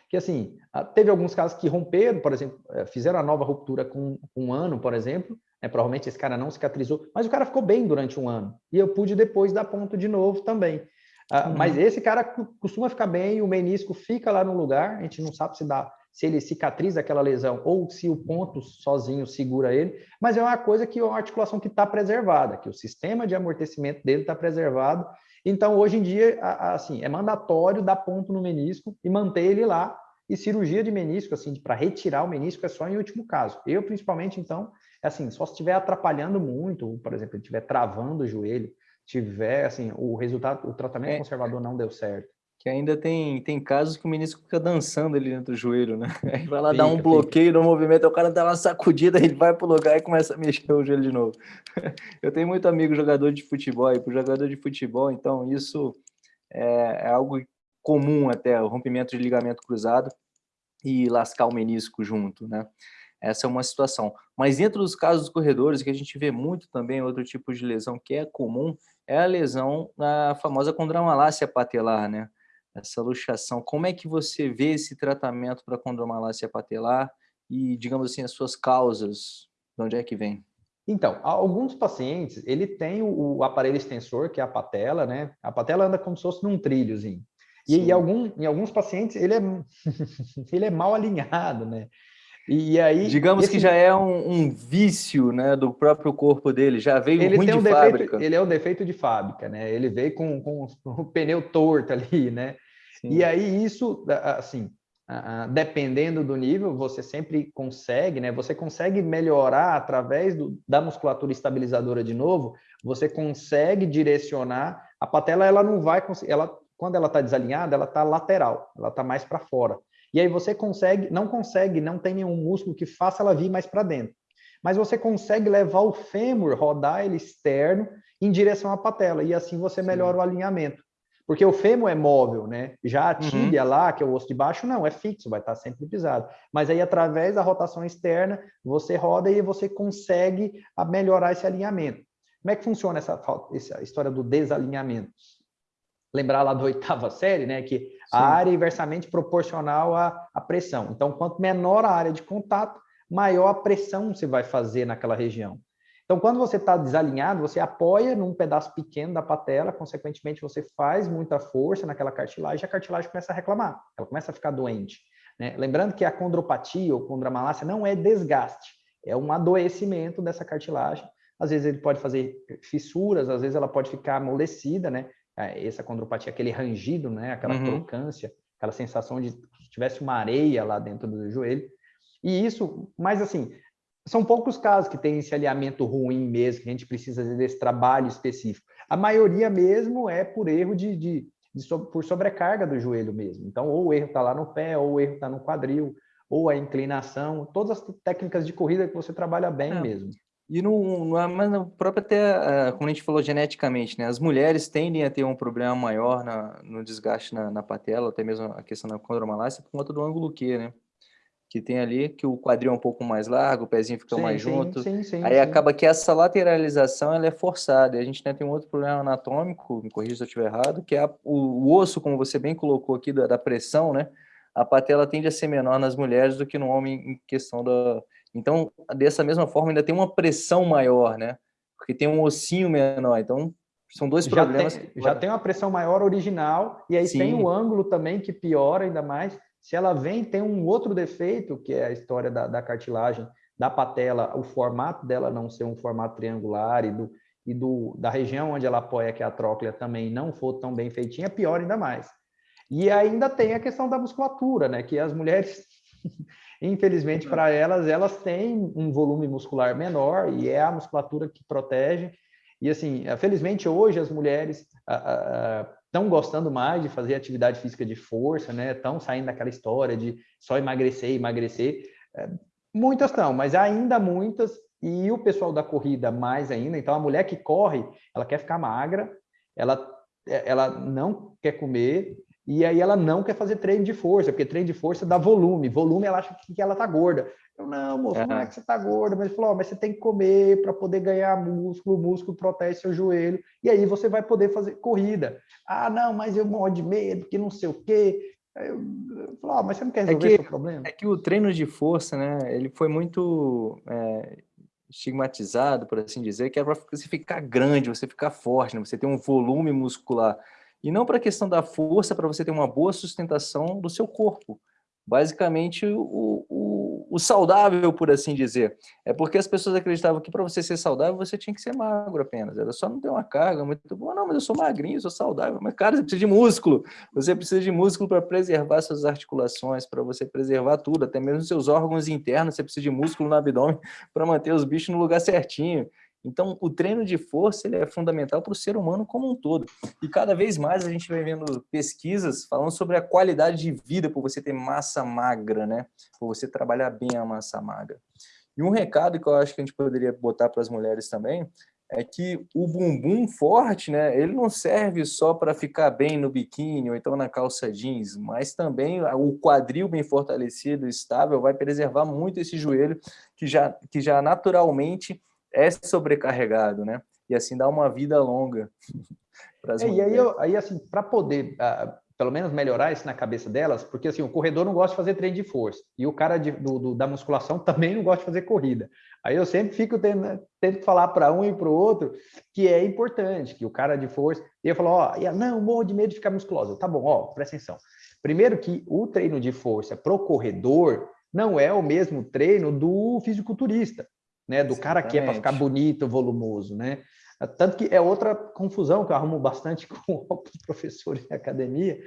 que assim, teve alguns casos que romperam, por exemplo, é, fizeram a nova ruptura com um ano, por exemplo, né, provavelmente esse cara não cicatrizou, mas o cara ficou bem durante um ano, e eu pude depois dar ponto de novo também. Uhum. Mas esse cara costuma ficar bem, o menisco fica lá no lugar, a gente não sabe se dá se ele cicatriza aquela lesão ou se o ponto sozinho segura ele, mas é uma coisa que é uma articulação que está preservada, que o sistema de amortecimento dele está preservado. Então, hoje em dia, assim, é mandatório dar ponto no menisco e manter ele lá. E cirurgia de menisco, assim, para retirar o menisco é só em último caso. Eu, principalmente, então, é assim, só se estiver atrapalhando muito, por exemplo, estiver travando o joelho, tiver, assim, o resultado, o tratamento é. conservador não deu certo que ainda tem, tem casos que o menisco fica dançando ali dentro do joelho, né? Aí vai lá fica, dar um bloqueio fica. no movimento, o cara dá uma sacudida, ele vai pro lugar e começa a mexer o joelho de novo. Eu tenho muito amigo jogador de futebol, e pro jogador de futebol, então isso é, é algo comum até, o rompimento de ligamento cruzado e lascar o menisco junto, né? Essa é uma situação. Mas dentro dos casos dos corredores, que a gente vê muito também, outro tipo de lesão que é comum, é a lesão na famosa condromalácia patelar, né? Essa luxação. Como é que você vê esse tratamento para condromalácia patelar e, digamos assim, as suas causas, de onde é que vem? Então, alguns pacientes, ele tem o, o aparelho extensor, que é a patela, né? A patela anda como se fosse num trilhozinho. E em, algum, em alguns pacientes, ele é, ele é mal alinhado, né? E aí, digamos esse... que já é um, um, vício, né, do próprio corpo dele, já veio ele ruim tem um de defeito, fábrica. Ele é um defeito de fábrica, né? Ele veio com, com o pneu torto ali, né? Sim. E aí isso, assim, dependendo do nível, você sempre consegue, né? Você consegue melhorar através do, da musculatura estabilizadora de novo, você consegue direcionar. A patela, ela não vai ela, quando ela está desalinhada, ela está lateral, ela está mais para fora. E aí você consegue, não consegue, não tem nenhum músculo que faça ela vir mais para dentro. Mas você consegue levar o fêmur, rodar ele externo em direção à patela, e assim você melhora Sim. o alinhamento. Porque o fêmur é móvel, né? Já a uhum. tíbia uhum. lá, que é o osso de baixo, não, é fixo, vai estar sempre pisado. Mas aí, através da rotação externa, você roda e você consegue melhorar esse alinhamento. Como é que funciona essa, essa história do desalinhamento? Lembrar lá da oitava série, né? Que Sim. a área é inversamente proporcional à, à pressão. Então, quanto menor a área de contato, maior a pressão você vai fazer naquela região. Então, quando você está desalinhado, você apoia num pedaço pequeno da patela, consequentemente, você faz muita força naquela cartilagem e a cartilagem começa a reclamar, ela começa a ficar doente. Né? Lembrando que a condropatia ou condromalácia não é desgaste, é um adoecimento dessa cartilagem. Às vezes ele pode fazer fissuras, às vezes ela pode ficar amolecida, né? É, essa condropatia, aquele rangido, né? Aquela uhum. crocância, aquela sensação de que tivesse uma areia lá dentro do joelho. E isso, mas assim, são poucos casos que tem esse alinhamento ruim mesmo, que a gente precisa desse trabalho específico. A maioria mesmo é por erro de, de, de so, por sobrecarga do joelho mesmo. Então, ou o erro está lá no pé, ou o erro está no quadril, ou a inclinação, todas as técnicas de corrida que você trabalha bem é. mesmo. E no, no, mas no próprio até, como a gente falou geneticamente, né? As mulheres tendem a ter um problema maior na, no desgaste na, na patela, até mesmo a questão da condromalácia, por conta do ângulo Q, né? Que tem ali, que o quadril é um pouco mais largo, o pezinho fica sim, mais sim, junto. Sim, sim, Aí acaba que essa lateralização ela é forçada. E a gente né, tem um outro problema anatômico, me corrija se eu estiver errado, que é a, o, o, osso, como você bem colocou aqui, da, da, pressão, né? A patela tende a ser menor nas mulheres do que no homem em questão da... Então, dessa mesma forma, ainda tem uma pressão maior, né? Porque tem um ossinho menor. Então, são dois já problemas. Tem, já tem uma pressão maior original, e aí tem o ângulo também que piora ainda mais. Se ela vem, tem um outro defeito, que é a história da, da cartilagem da patela, o formato dela não ser um formato triangular e, do, e do, da região onde ela apoia, que é a tróclea, também não for tão bem feitinha, pior ainda mais. E ainda tem a questão da musculatura, né? Que as mulheres, infelizmente para elas, elas têm um volume muscular menor e é a musculatura que protege. E assim, felizmente hoje as mulheres estão gostando mais de fazer atividade física de força, né? Estão saindo daquela história de só emagrecer, emagrecer. É, muitas estão, mas ainda muitas, e o pessoal da corrida mais ainda. Então, a mulher que corre, ela quer ficar magra, ela, é, ela não quer comer, e aí ela não quer fazer treino de força, porque treino de força dá volume. Volume, ela acha que ela tá gorda. Eu, não, moço, uhum. não é que você tá gorda, mas ele falou, oh, mas você tem que comer para poder ganhar músculo, o músculo protege seu joelho, e aí você vai poder fazer corrida. Ah, não, mas eu morro de medo, que não sei o quê. Eu, eu falo, oh, mas você não quer é resolver é que, seu problema? É que o treino de força, né, ele foi muito é, estigmatizado, por assim dizer, que é para você ficar grande, você ficar forte, né, você ter um volume muscular. E não para a questão da força, para você ter uma boa sustentação do seu corpo. Basicamente, o, o, o, saudável, por assim dizer. É porque as pessoas acreditavam que para você ser saudável, você tinha que ser magro apenas. Era só não ter uma carga muito boa. Não, mas eu sou magrinho, sou saudável. Mas, cara, você precisa de músculo. Você precisa de músculo para preservar suas articulações, para você preservar tudo, até mesmo seus órgãos internos. Você precisa de músculo no abdômen para manter os bichos no lugar certinho. Então, o treino de força ele é fundamental para o ser humano como um todo. E cada vez mais a gente vai vendo pesquisas falando sobre a qualidade de vida por você ter massa magra, né? Por você trabalhar bem a massa magra. E um recado que eu acho que a gente poderia botar para as mulheres também é que o bumbum forte, né, ele não serve só para ficar bem no biquíni ou então na calça jeans, mas também o quadril bem fortalecido, estável, vai preservar muito esse joelho que já, que já naturalmente é sobrecarregado, né? E assim dá uma vida longa. é, e aí, eu, aí assim, para poder uh, pelo menos melhorar isso na cabeça delas, porque assim, o corredor não gosta de fazer treino de força, e o cara de, do, do, da musculação também não gosta de fazer corrida. Aí eu sempre fico tendo, que falar para um e para o outro que é importante, que o cara de força... E eu falo, ó, não, morro de medo de ficar musculosa. Tá bom, ó, presta atenção. Primeiro que o treino de força pro corredor não é o mesmo treino do fisiculturista, né? Do cara que é para ficar bonito, volumoso, né? Tanto que é outra confusão que eu arrumo bastante com alguns professores em academia,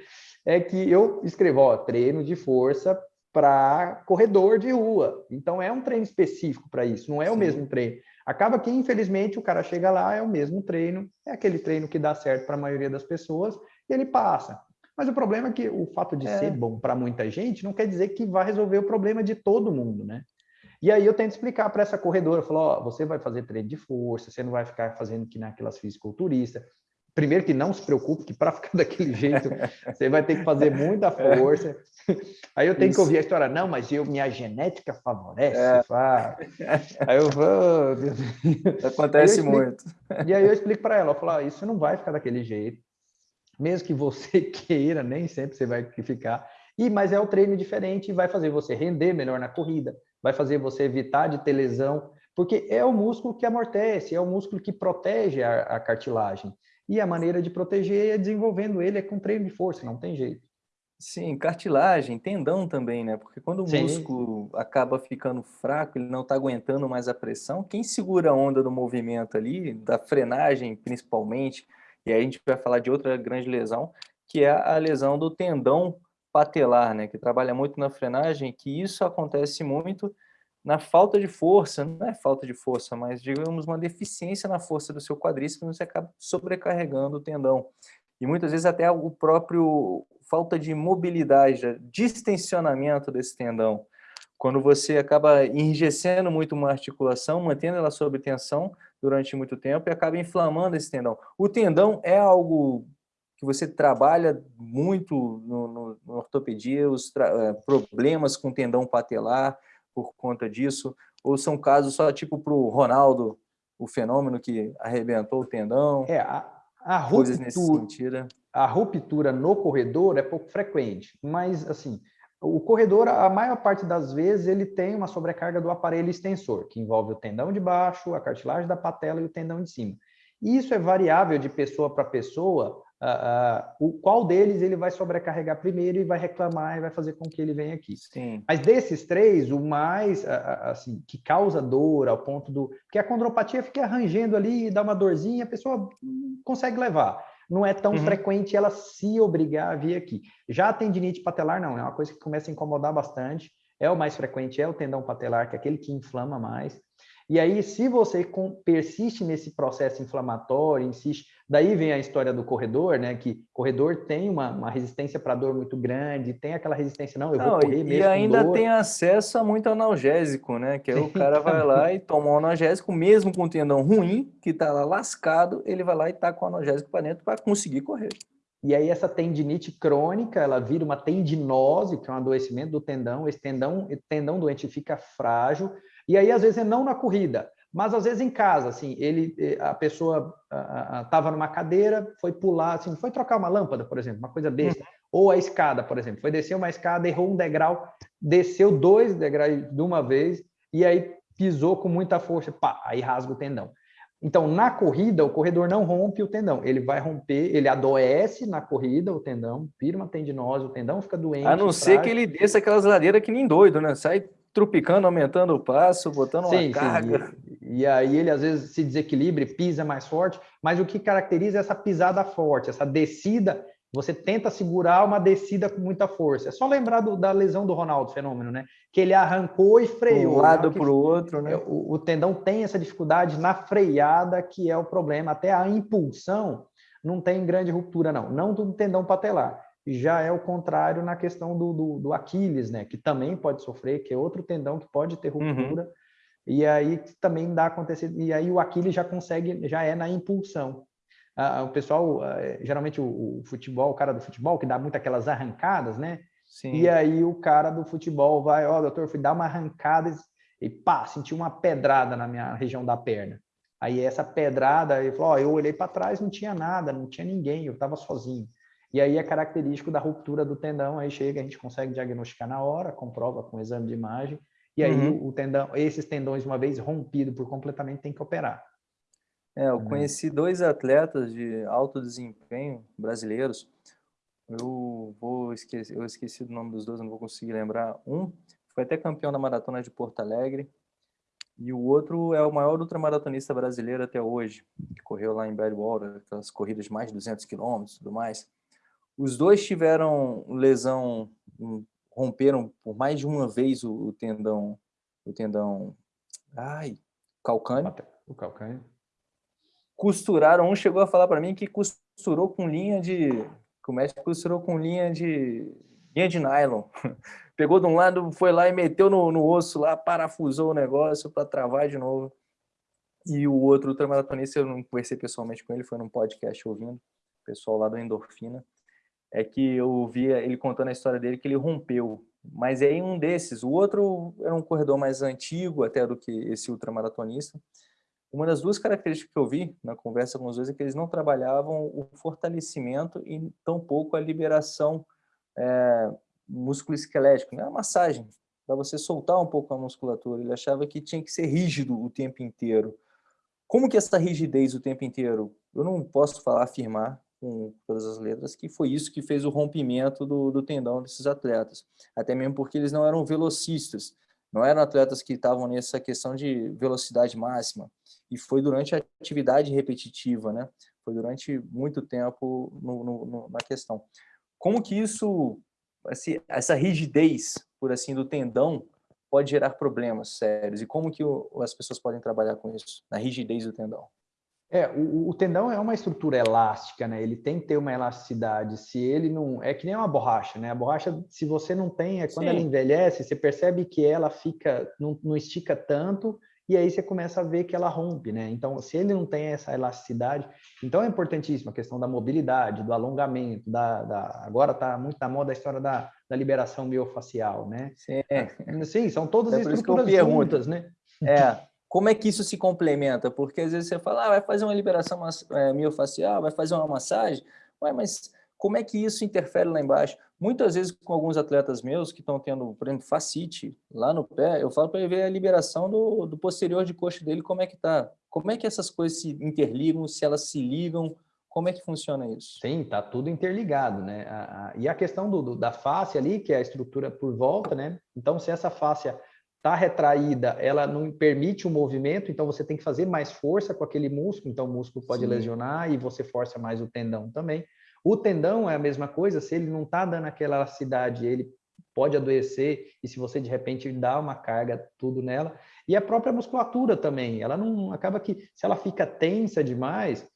é que eu escrevo, ó, treino de força para corredor de rua. Então é um treino específico para isso, não é Sim. o mesmo treino. Acaba que, infelizmente, o cara chega lá, é o mesmo treino, é aquele treino que dá certo para a maioria das pessoas, e ele passa. Mas o problema é que o fato de é. ser bom para muita gente não quer dizer que vai resolver o problema de todo mundo, né? E aí eu tento explicar para essa corredora, falo, ó, você vai fazer treino de força, você não vai ficar fazendo que naquelas fisiculturistas. Primeiro que não se preocupe, que para ficar daquele jeito, você vai ter que fazer muita é. força. Aí eu tenho Isso. que ouvir a história, não, mas eu, minha genética favorece. É. Aí eu vou... Acontece aí muito. E aí eu explico para ela, eu falo, isso não vai ficar daquele jeito. Mesmo que você queira, nem sempre você vai ficar. E, mas é o treino diferente e vai fazer você render melhor na corrida, vai fazer você evitar de ter lesão, porque é o músculo que amortece, é o músculo que protege a, a cartilagem. E a maneira de proteger é desenvolvendo ele é com treino de força, não tem jeito. Sim, cartilagem, tendão também, né? Porque quando o Sim. músculo acaba ficando fraco, ele não está aguentando mais a pressão, quem segura a onda do movimento ali, da frenagem principalmente, e aí a gente vai falar de outra grande lesão, que é a lesão do tendão patelar, né, que trabalha muito na frenagem, que isso acontece muito na falta de força, não é falta de força, mas digamos uma deficiência na força do seu quadríceps, você acaba sobrecarregando o tendão. E muitas vezes até o próprio falta de mobilidade, distensionamento desse tendão. Quando você acaba enrijecendo muito uma articulação, mantendo ela sob tensão durante muito tempo e acaba inflamando esse tendão. O tendão é algo que você trabalha muito no, no, no ortopedia, os eh, problemas com tendão patelar por conta disso, ou são casos só tipo para o Ronaldo, o fenômeno que arrebentou o tendão? É, a, a ruptura, nesse sentido. A ruptura no corredor é pouco frequente, mas assim, o corredor, a maior parte das vezes, ele tem uma sobrecarga do aparelho extensor, que envolve o tendão de baixo, a cartilagem da patela e o tendão de cima. E isso é variável de pessoa para pessoa, Uh, uh, o qual deles ele vai sobrecarregar primeiro e vai reclamar e vai fazer com que ele venha aqui. Sim. Mas desses três, o mais uh, assim que causa dor ao ponto do porque a condropatia fica arranjando ali e dá uma dorzinha, a pessoa consegue levar. Não é tão uhum. frequente ela se obrigar a vir aqui. Já a tendinite patelar não, é uma coisa que começa a incomodar bastante. É o mais frequente, é o tendão patelar, que é aquele que inflama mais. E aí, se você persiste nesse processo inflamatório, insiste, daí vem a história do corredor, né? Que corredor tem uma, uma resistência para dor muito grande, tem aquela resistência, não, eu não, vou correr mesmo. E ainda tem acesso a muito analgésico, né? Que aí o cara vai lá e toma um analgésico, mesmo com o tendão ruim, que está lá lascado, ele vai lá e tá com o analgésico para dentro para conseguir correr. E aí essa tendinite crônica, ela vira uma tendinose, que é um adoecimento do tendão, esse tendão, tendão doente fica frágil, e aí, às vezes, é não na corrida, mas às vezes em casa, assim, ele, eh, a pessoa estava numa cadeira, foi pular, assim, foi trocar uma lâmpada, por exemplo, uma coisa besta, uhum. ou a escada, por exemplo, foi descer uma escada, errou um degrau, desceu dois degraus de uma vez, e aí pisou com muita força, pá, aí rasga o tendão. Então, na corrida, o corredor não rompe o tendão, ele vai romper, ele adoece na corrida, o tendão, vira uma tendinose, o tendão fica doente. A não ser que ele desça aquelas ladeiras que nem doido, né? Sai trupicando, aumentando o passo, botando sim, uma carga. Sim. E, e, aí ele às vezes se desequilibra, pisa mais forte, mas o que caracteriza é essa pisada forte, essa descida você tenta segurar uma descida com muita força. É só lembrar do, da lesão do Ronaldo Fenômeno, né? Que ele arrancou e freou. Um lado para o outro, né? O, o, tendão tem essa dificuldade na freada, que é o problema. Até a impulsão não tem grande ruptura, não. Não do tendão patelar. Já é o contrário na questão do, do, do Aquiles, né? Que também pode sofrer, que é outro tendão que pode ter uhum. ruptura. Uhum. E aí também dá acontecer. E aí o Aquiles já consegue, já é na impulsão o pessoal, geralmente o, o, futebol, o cara do futebol, que dá muito aquelas arrancadas, né? Sim. E aí o cara do futebol vai, ó, oh, doutor, fui dar uma arrancada e pá, senti uma pedrada na minha região da perna. Aí essa pedrada, ele falou, ó, oh, eu olhei para trás, não tinha nada, não tinha ninguém, eu estava sozinho. E aí é característico da ruptura do tendão, aí chega, a gente consegue diagnosticar na hora, comprova com exame de imagem, e aí uhum. o tendão, esses tendões, uma vez rompido por completamente, tem que operar. É, eu conheci dois atletas de alto desempenho brasileiros. Eu vou esquecer, eu esqueci do nome dos dois, não vou conseguir lembrar. Um foi até campeão da maratona de Porto Alegre e o outro é o maior ultramaratonista brasileiro até hoje, que correu lá em Badwater, aquelas corridas de mais de 200 quilômetros e tudo mais. Os dois tiveram lesão, romperam por mais de uma vez o, tendão, o tendão, ai, calcâneo. O calcâneo costuraram, um chegou a falar para mim que costurou com linha de, que o médico costurou com linha de, linha de nylon. Pegou de um lado, foi lá e meteu no, no osso lá, parafusou o negócio para travar de novo. E o outro ultramaratonista, eu não conversei pessoalmente com ele, foi num podcast ouvindo, pessoal lá do Endorfina, é que eu ouvia ele contando a história dele, que ele rompeu. Mas é um desses. O outro era um corredor mais antigo até do que esse ultramaratonista, uma das duas características que eu vi na conversa com os dois é que eles não trabalhavam o fortalecimento e tampouco a liberação é, músculo-esquelético, né? a massagem, para você soltar um pouco a musculatura. Ele achava que tinha que ser rígido o tempo inteiro. Como que essa rigidez o tempo inteiro? Eu não posso falar, afirmar com todas as letras que foi isso que fez o rompimento do, do tendão desses atletas. Até mesmo porque eles não eram velocistas, não eram atletas que estavam nessa questão de velocidade máxima e foi durante a atividade repetitiva, né? Foi durante muito tempo no, no, no, na questão. Como que isso, essa rigidez, por assim, do tendão pode gerar problemas sérios? E como que as pessoas podem trabalhar com isso, na rigidez do tendão? É, o, o, tendão é uma estrutura elástica, né? Ele tem que ter uma elasticidade. Se ele não... É que nem uma borracha, né? A borracha, se você não tem, é quando Sim. ela envelhece, você percebe que ela fica... Não, não estica tanto e aí você começa a ver que ela rompe, né? Então, se ele não tem essa elasticidade, então é importantíssima a questão da mobilidade, do alongamento, da, da agora está muito na moda a história da, da liberação miofacial, né? Sim, ah, Sim são todas é estruturas juntas, né? É, como é que isso se complementa? Porque às vezes você fala, ah, vai fazer uma liberação é, vai fazer uma massagem, Ué, mas como é que isso interfere lá embaixo? Muitas vezes com alguns atletas meus que estão tendo, por exemplo, facite lá no pé, eu falo para ele ver a liberação do, do posterior de coxa dele, como é que está. Como é que essas coisas se interligam, se elas se ligam, como é que funciona isso? Sim, está tudo interligado, né? A, a, e a questão do, do, da face ali, que é a estrutura por volta, né? Então, se essa face está retraída, ela não permite o movimento, então você tem que fazer mais força com aquele músculo, então o músculo pode Sim. lesionar e você força mais o tendão também. O tendão é a mesma coisa, se ele não está dando aquela elasticidade, ele pode adoecer, e se você de repente dá uma carga tudo nela, e a própria musculatura também, ela não acaba que, se ela fica tensa demais,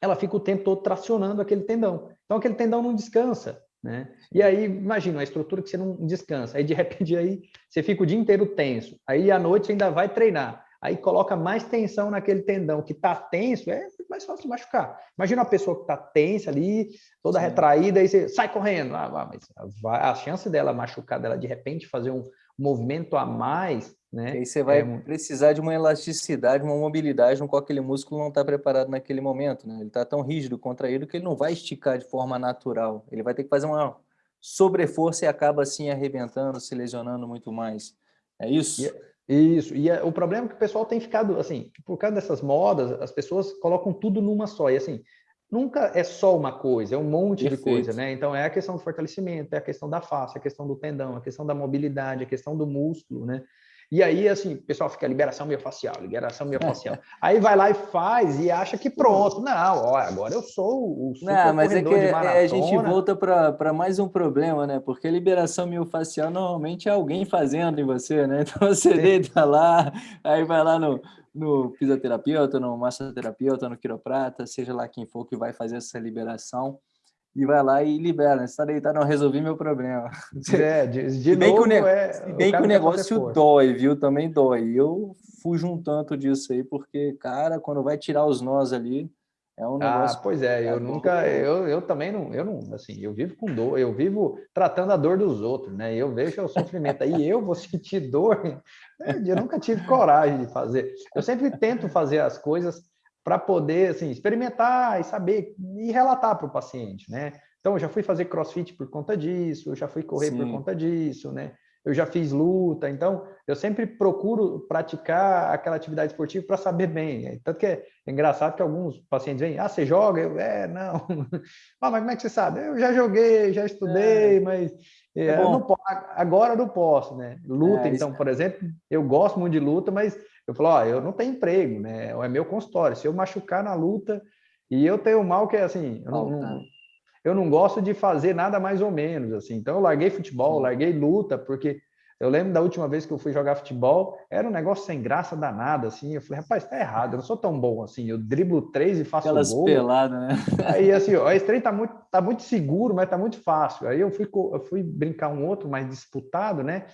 ela fica o tempo todo tracionando aquele tendão. Então aquele tendão não descansa, né? E aí, imagina, a estrutura que você não descansa, aí de repente aí você fica o dia inteiro tenso, aí à noite ainda vai treinar, aí coloca mais tensão naquele tendão que está tenso, é mais fácil machucar. Imagina uma pessoa que está tensa ali, toda Sim. retraída, e você sai correndo. Ah, mas a chance dela machucar, dela de repente fazer um movimento a mais, né? E aí você vai é... precisar de uma elasticidade, uma mobilidade no qual aquele músculo não está preparado naquele momento, né? Ele está tão rígido, contraído, que ele não vai esticar de forma natural. Ele vai ter que fazer uma sobreforça e acaba assim arrebentando, se lesionando muito mais. É isso? E... Isso, e é, o problema é que o pessoal tem ficado, assim, por causa dessas modas, as pessoas colocam tudo numa só, e assim, nunca é só uma coisa, é um monte Perfeito. de coisa, né? Então, é a questão do fortalecimento, é a questão da face, é a questão do tendão, é a questão da mobilidade, é a questão do músculo, né? E aí, assim, o pessoal fica liberação miofascial, liberação miofascial. aí vai lá e faz e acha que pronto. Não, ó, agora eu sou o super Não, mas é que é, a gente volta para mais um problema, né? Porque liberação miofascial normalmente é alguém fazendo em você, né? Então você Sim. deita lá, aí vai lá no, no fisioterapeuta, no massoterapeuta, no quiroprata, seja lá quem for que vai fazer essa liberação e vai lá e libera. Você está deitado, não resolvi meu problema. É, de, de bem novo, que o, é, se bem o que o negócio dói, viu? Também dói. Eu fujo um tanto disso aí, porque, cara, quando vai tirar os nós ali, é um ah, negócio... Ah, pois é, eu nunca, eu, eu também não, eu não, assim, eu vivo com dor, eu vivo tratando a dor dos outros, né? Eu vejo o sofrimento aí, eu vou sentir dor, eu nunca tive coragem de fazer. Eu sempre tento fazer as coisas para poder assim, experimentar e saber e relatar para o paciente, né? Então, eu já fui fazer crossfit por conta disso, eu já fui correr Sim. por conta disso, né? Eu já fiz luta, então eu sempre procuro praticar aquela atividade esportiva para saber bem. Né? Tanto que é engraçado que alguns pacientes vêm, ah, você joga? Eu, é, não. ah, mas como é que você sabe? Eu já joguei, já estudei, é. mas é, é não, agora eu não posso, né? Luta, é, então, por exemplo, eu gosto muito de luta, mas eu falo, ó, eu não tenho emprego, né? É meu consultório. Se eu machucar na luta, e eu tenho mal que é assim, eu não, não, eu não gosto de fazer nada mais ou menos, assim. Então eu larguei futebol, larguei luta, porque eu lembro da última vez que eu fui jogar futebol, era um negócio sem graça danada, assim. Eu falei, rapaz, tá errado, eu não sou tão bom assim. Eu driblo três e faço Aquelas gol. peladas, né? Aí, assim, ó, esse trem tá muito, tá muito seguro, mas tá muito fácil. Aí eu fui, eu fui brincar um outro mais disputado, né?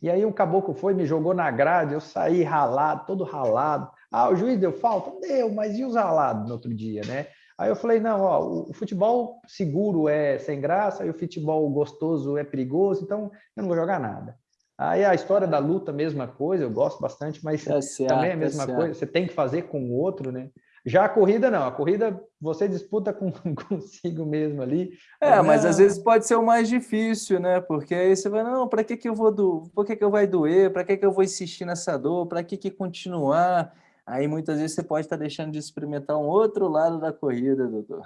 E aí um caboclo foi, me jogou na grade, eu saí ralado, todo ralado. Ah, o juiz deu falta? Deu, mas e os ralados no outro dia, né? Aí eu falei, não, ó, o futebol seguro é sem graça e o futebol gostoso é perigoso, então eu não vou jogar nada. Aí a história da luta, mesma coisa, eu gosto bastante, mas é também é a mesma é coisa, você tem que fazer com o outro, né? Já a corrida, não. A corrida você disputa com, consigo mesmo ali. É, mas às vezes pode ser o mais difícil, né? Porque aí você vai, não, para que, que eu vou do... Por que, que eu vai doer? Para que, que eu vou insistir nessa dor? Para que, que continuar? Aí muitas vezes você pode estar deixando de experimentar um outro lado da corrida, doutor.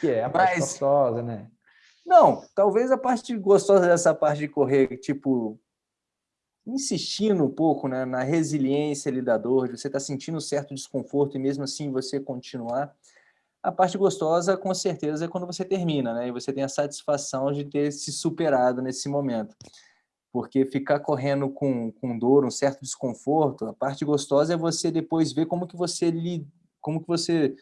Que é a parte mas... gostosa, né? Não, talvez a parte gostosa dessa parte de correr, tipo, insistindo um pouco né, na resiliência ali da dor, de você está sentindo um certo desconforto e mesmo assim você continuar, a parte gostosa, com certeza, é quando você termina, né? E você tem a satisfação de ter se superado nesse momento. Porque ficar correndo com, com dor, um certo desconforto, a parte gostosa é você depois ver como que você li, como que você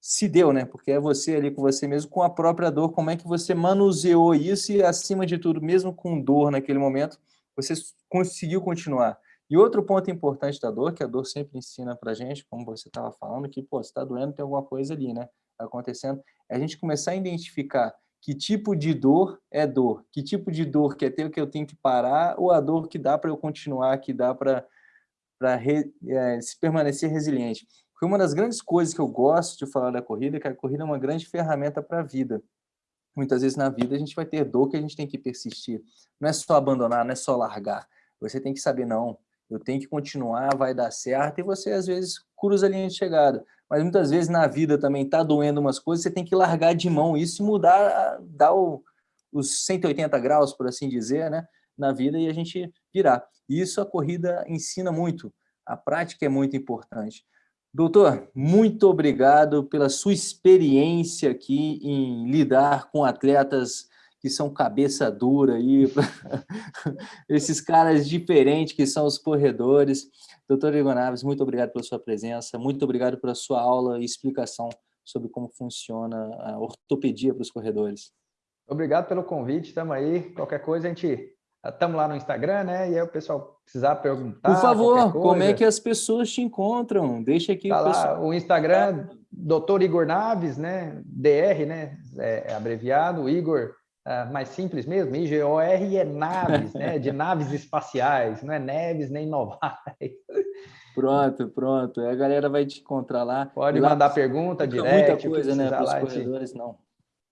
se deu, né? Porque é você ali com você mesmo, com a própria dor, como é que você manuseou isso e, acima de tudo, mesmo com dor naquele momento, você conseguiu continuar. E outro ponto importante da dor, que a dor sempre ensina para gente, como você estava falando, que, pô, se está doendo, tem alguma coisa ali, né? Tá acontecendo, é a gente começar a identificar que tipo de dor é dor, que tipo de dor que é ter que eu tenho que parar, ou a dor que dá para eu continuar, que dá para é, se permanecer resiliente. Porque uma das grandes coisas que eu gosto de falar da corrida é que a corrida é uma grande ferramenta para a vida muitas vezes na vida a gente vai ter dor que a gente tem que persistir. Não é só abandonar, não é só largar. Você tem que saber, não, eu tenho que continuar, vai dar certo, e você às vezes cruza a linha de chegada. Mas muitas vezes na vida também está doendo umas coisas, você tem que largar de mão isso e mudar, dar o, os 180 graus, por assim dizer, né, na vida e a gente virar. E isso a corrida ensina muito, a prática é muito importante. Doutor, muito obrigado pela sua experiência aqui em lidar com atletas que são cabeça dura aí, esses caras diferentes que são os corredores. Doutor Igor Naves, muito obrigado pela sua presença, muito obrigado pela sua aula e explicação sobre como funciona a ortopedia para os corredores. Obrigado pelo convite, estamos aí. Qualquer coisa a gente Estamos lá no Instagram, né? E aí o pessoal precisar perguntar. Por favor, como é que as pessoas te encontram? Deixa aqui tá o pessoal. O Instagram, Dr. Igor Naves, né? DR, né? É, é abreviado. Igor, é mais simples mesmo, I-G-O-R é Naves, né? De naves espaciais, não é Neves nem Novaes. Pronto, pronto. A galera vai te encontrar lá. Pode mandar pergunta direct. Muita coisa, né? Para os corredores, não.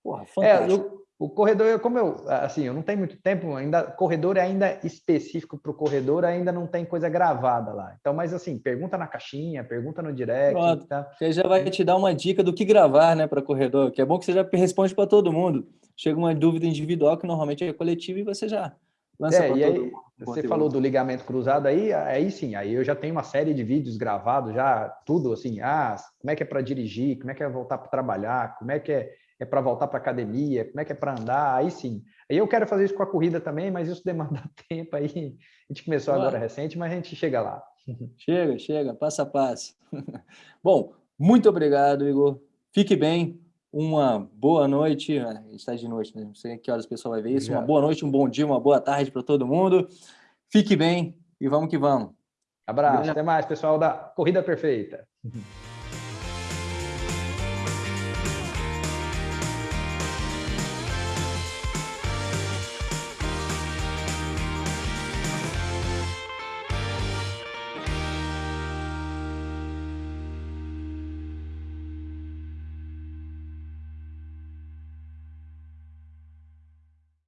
Porra, fantástico. É, o corredor, como eu, assim, eu não tenho muito tempo ainda, corredor é ainda específico para o corredor, ainda não tem coisa gravada lá. Então, mas assim, pergunta na caixinha, pergunta no direct. Pronto, tá? Você já vai te dar uma dica do que gravar, né, para corredor, que é bom que você já responde para todo mundo. Chega uma dúvida individual que normalmente é coletiva e você já Lança é, e aí, você falou do ligamento cruzado aí, aí sim, aí eu já tenho uma série de vídeos gravados, já tudo assim, ah, como é que é para dirigir, como é que é voltar para trabalhar, como é que é, é para voltar para academia, como é que é para andar, aí sim. Aí eu quero fazer isso com a corrida também, mas isso demanda tempo aí. A gente começou agora recente, mas a gente chega lá. Chega, chega, passo a passo. Bom, muito obrigado, Igor. Fique bem, uma boa noite, a gente está de noite, né? não sei que horas o pessoal vai ver isso, uma boa noite, um bom dia, uma boa tarde para todo mundo. Fique bem e vamos que vamos. Abraço, até mais, pessoal da Corrida Perfeita.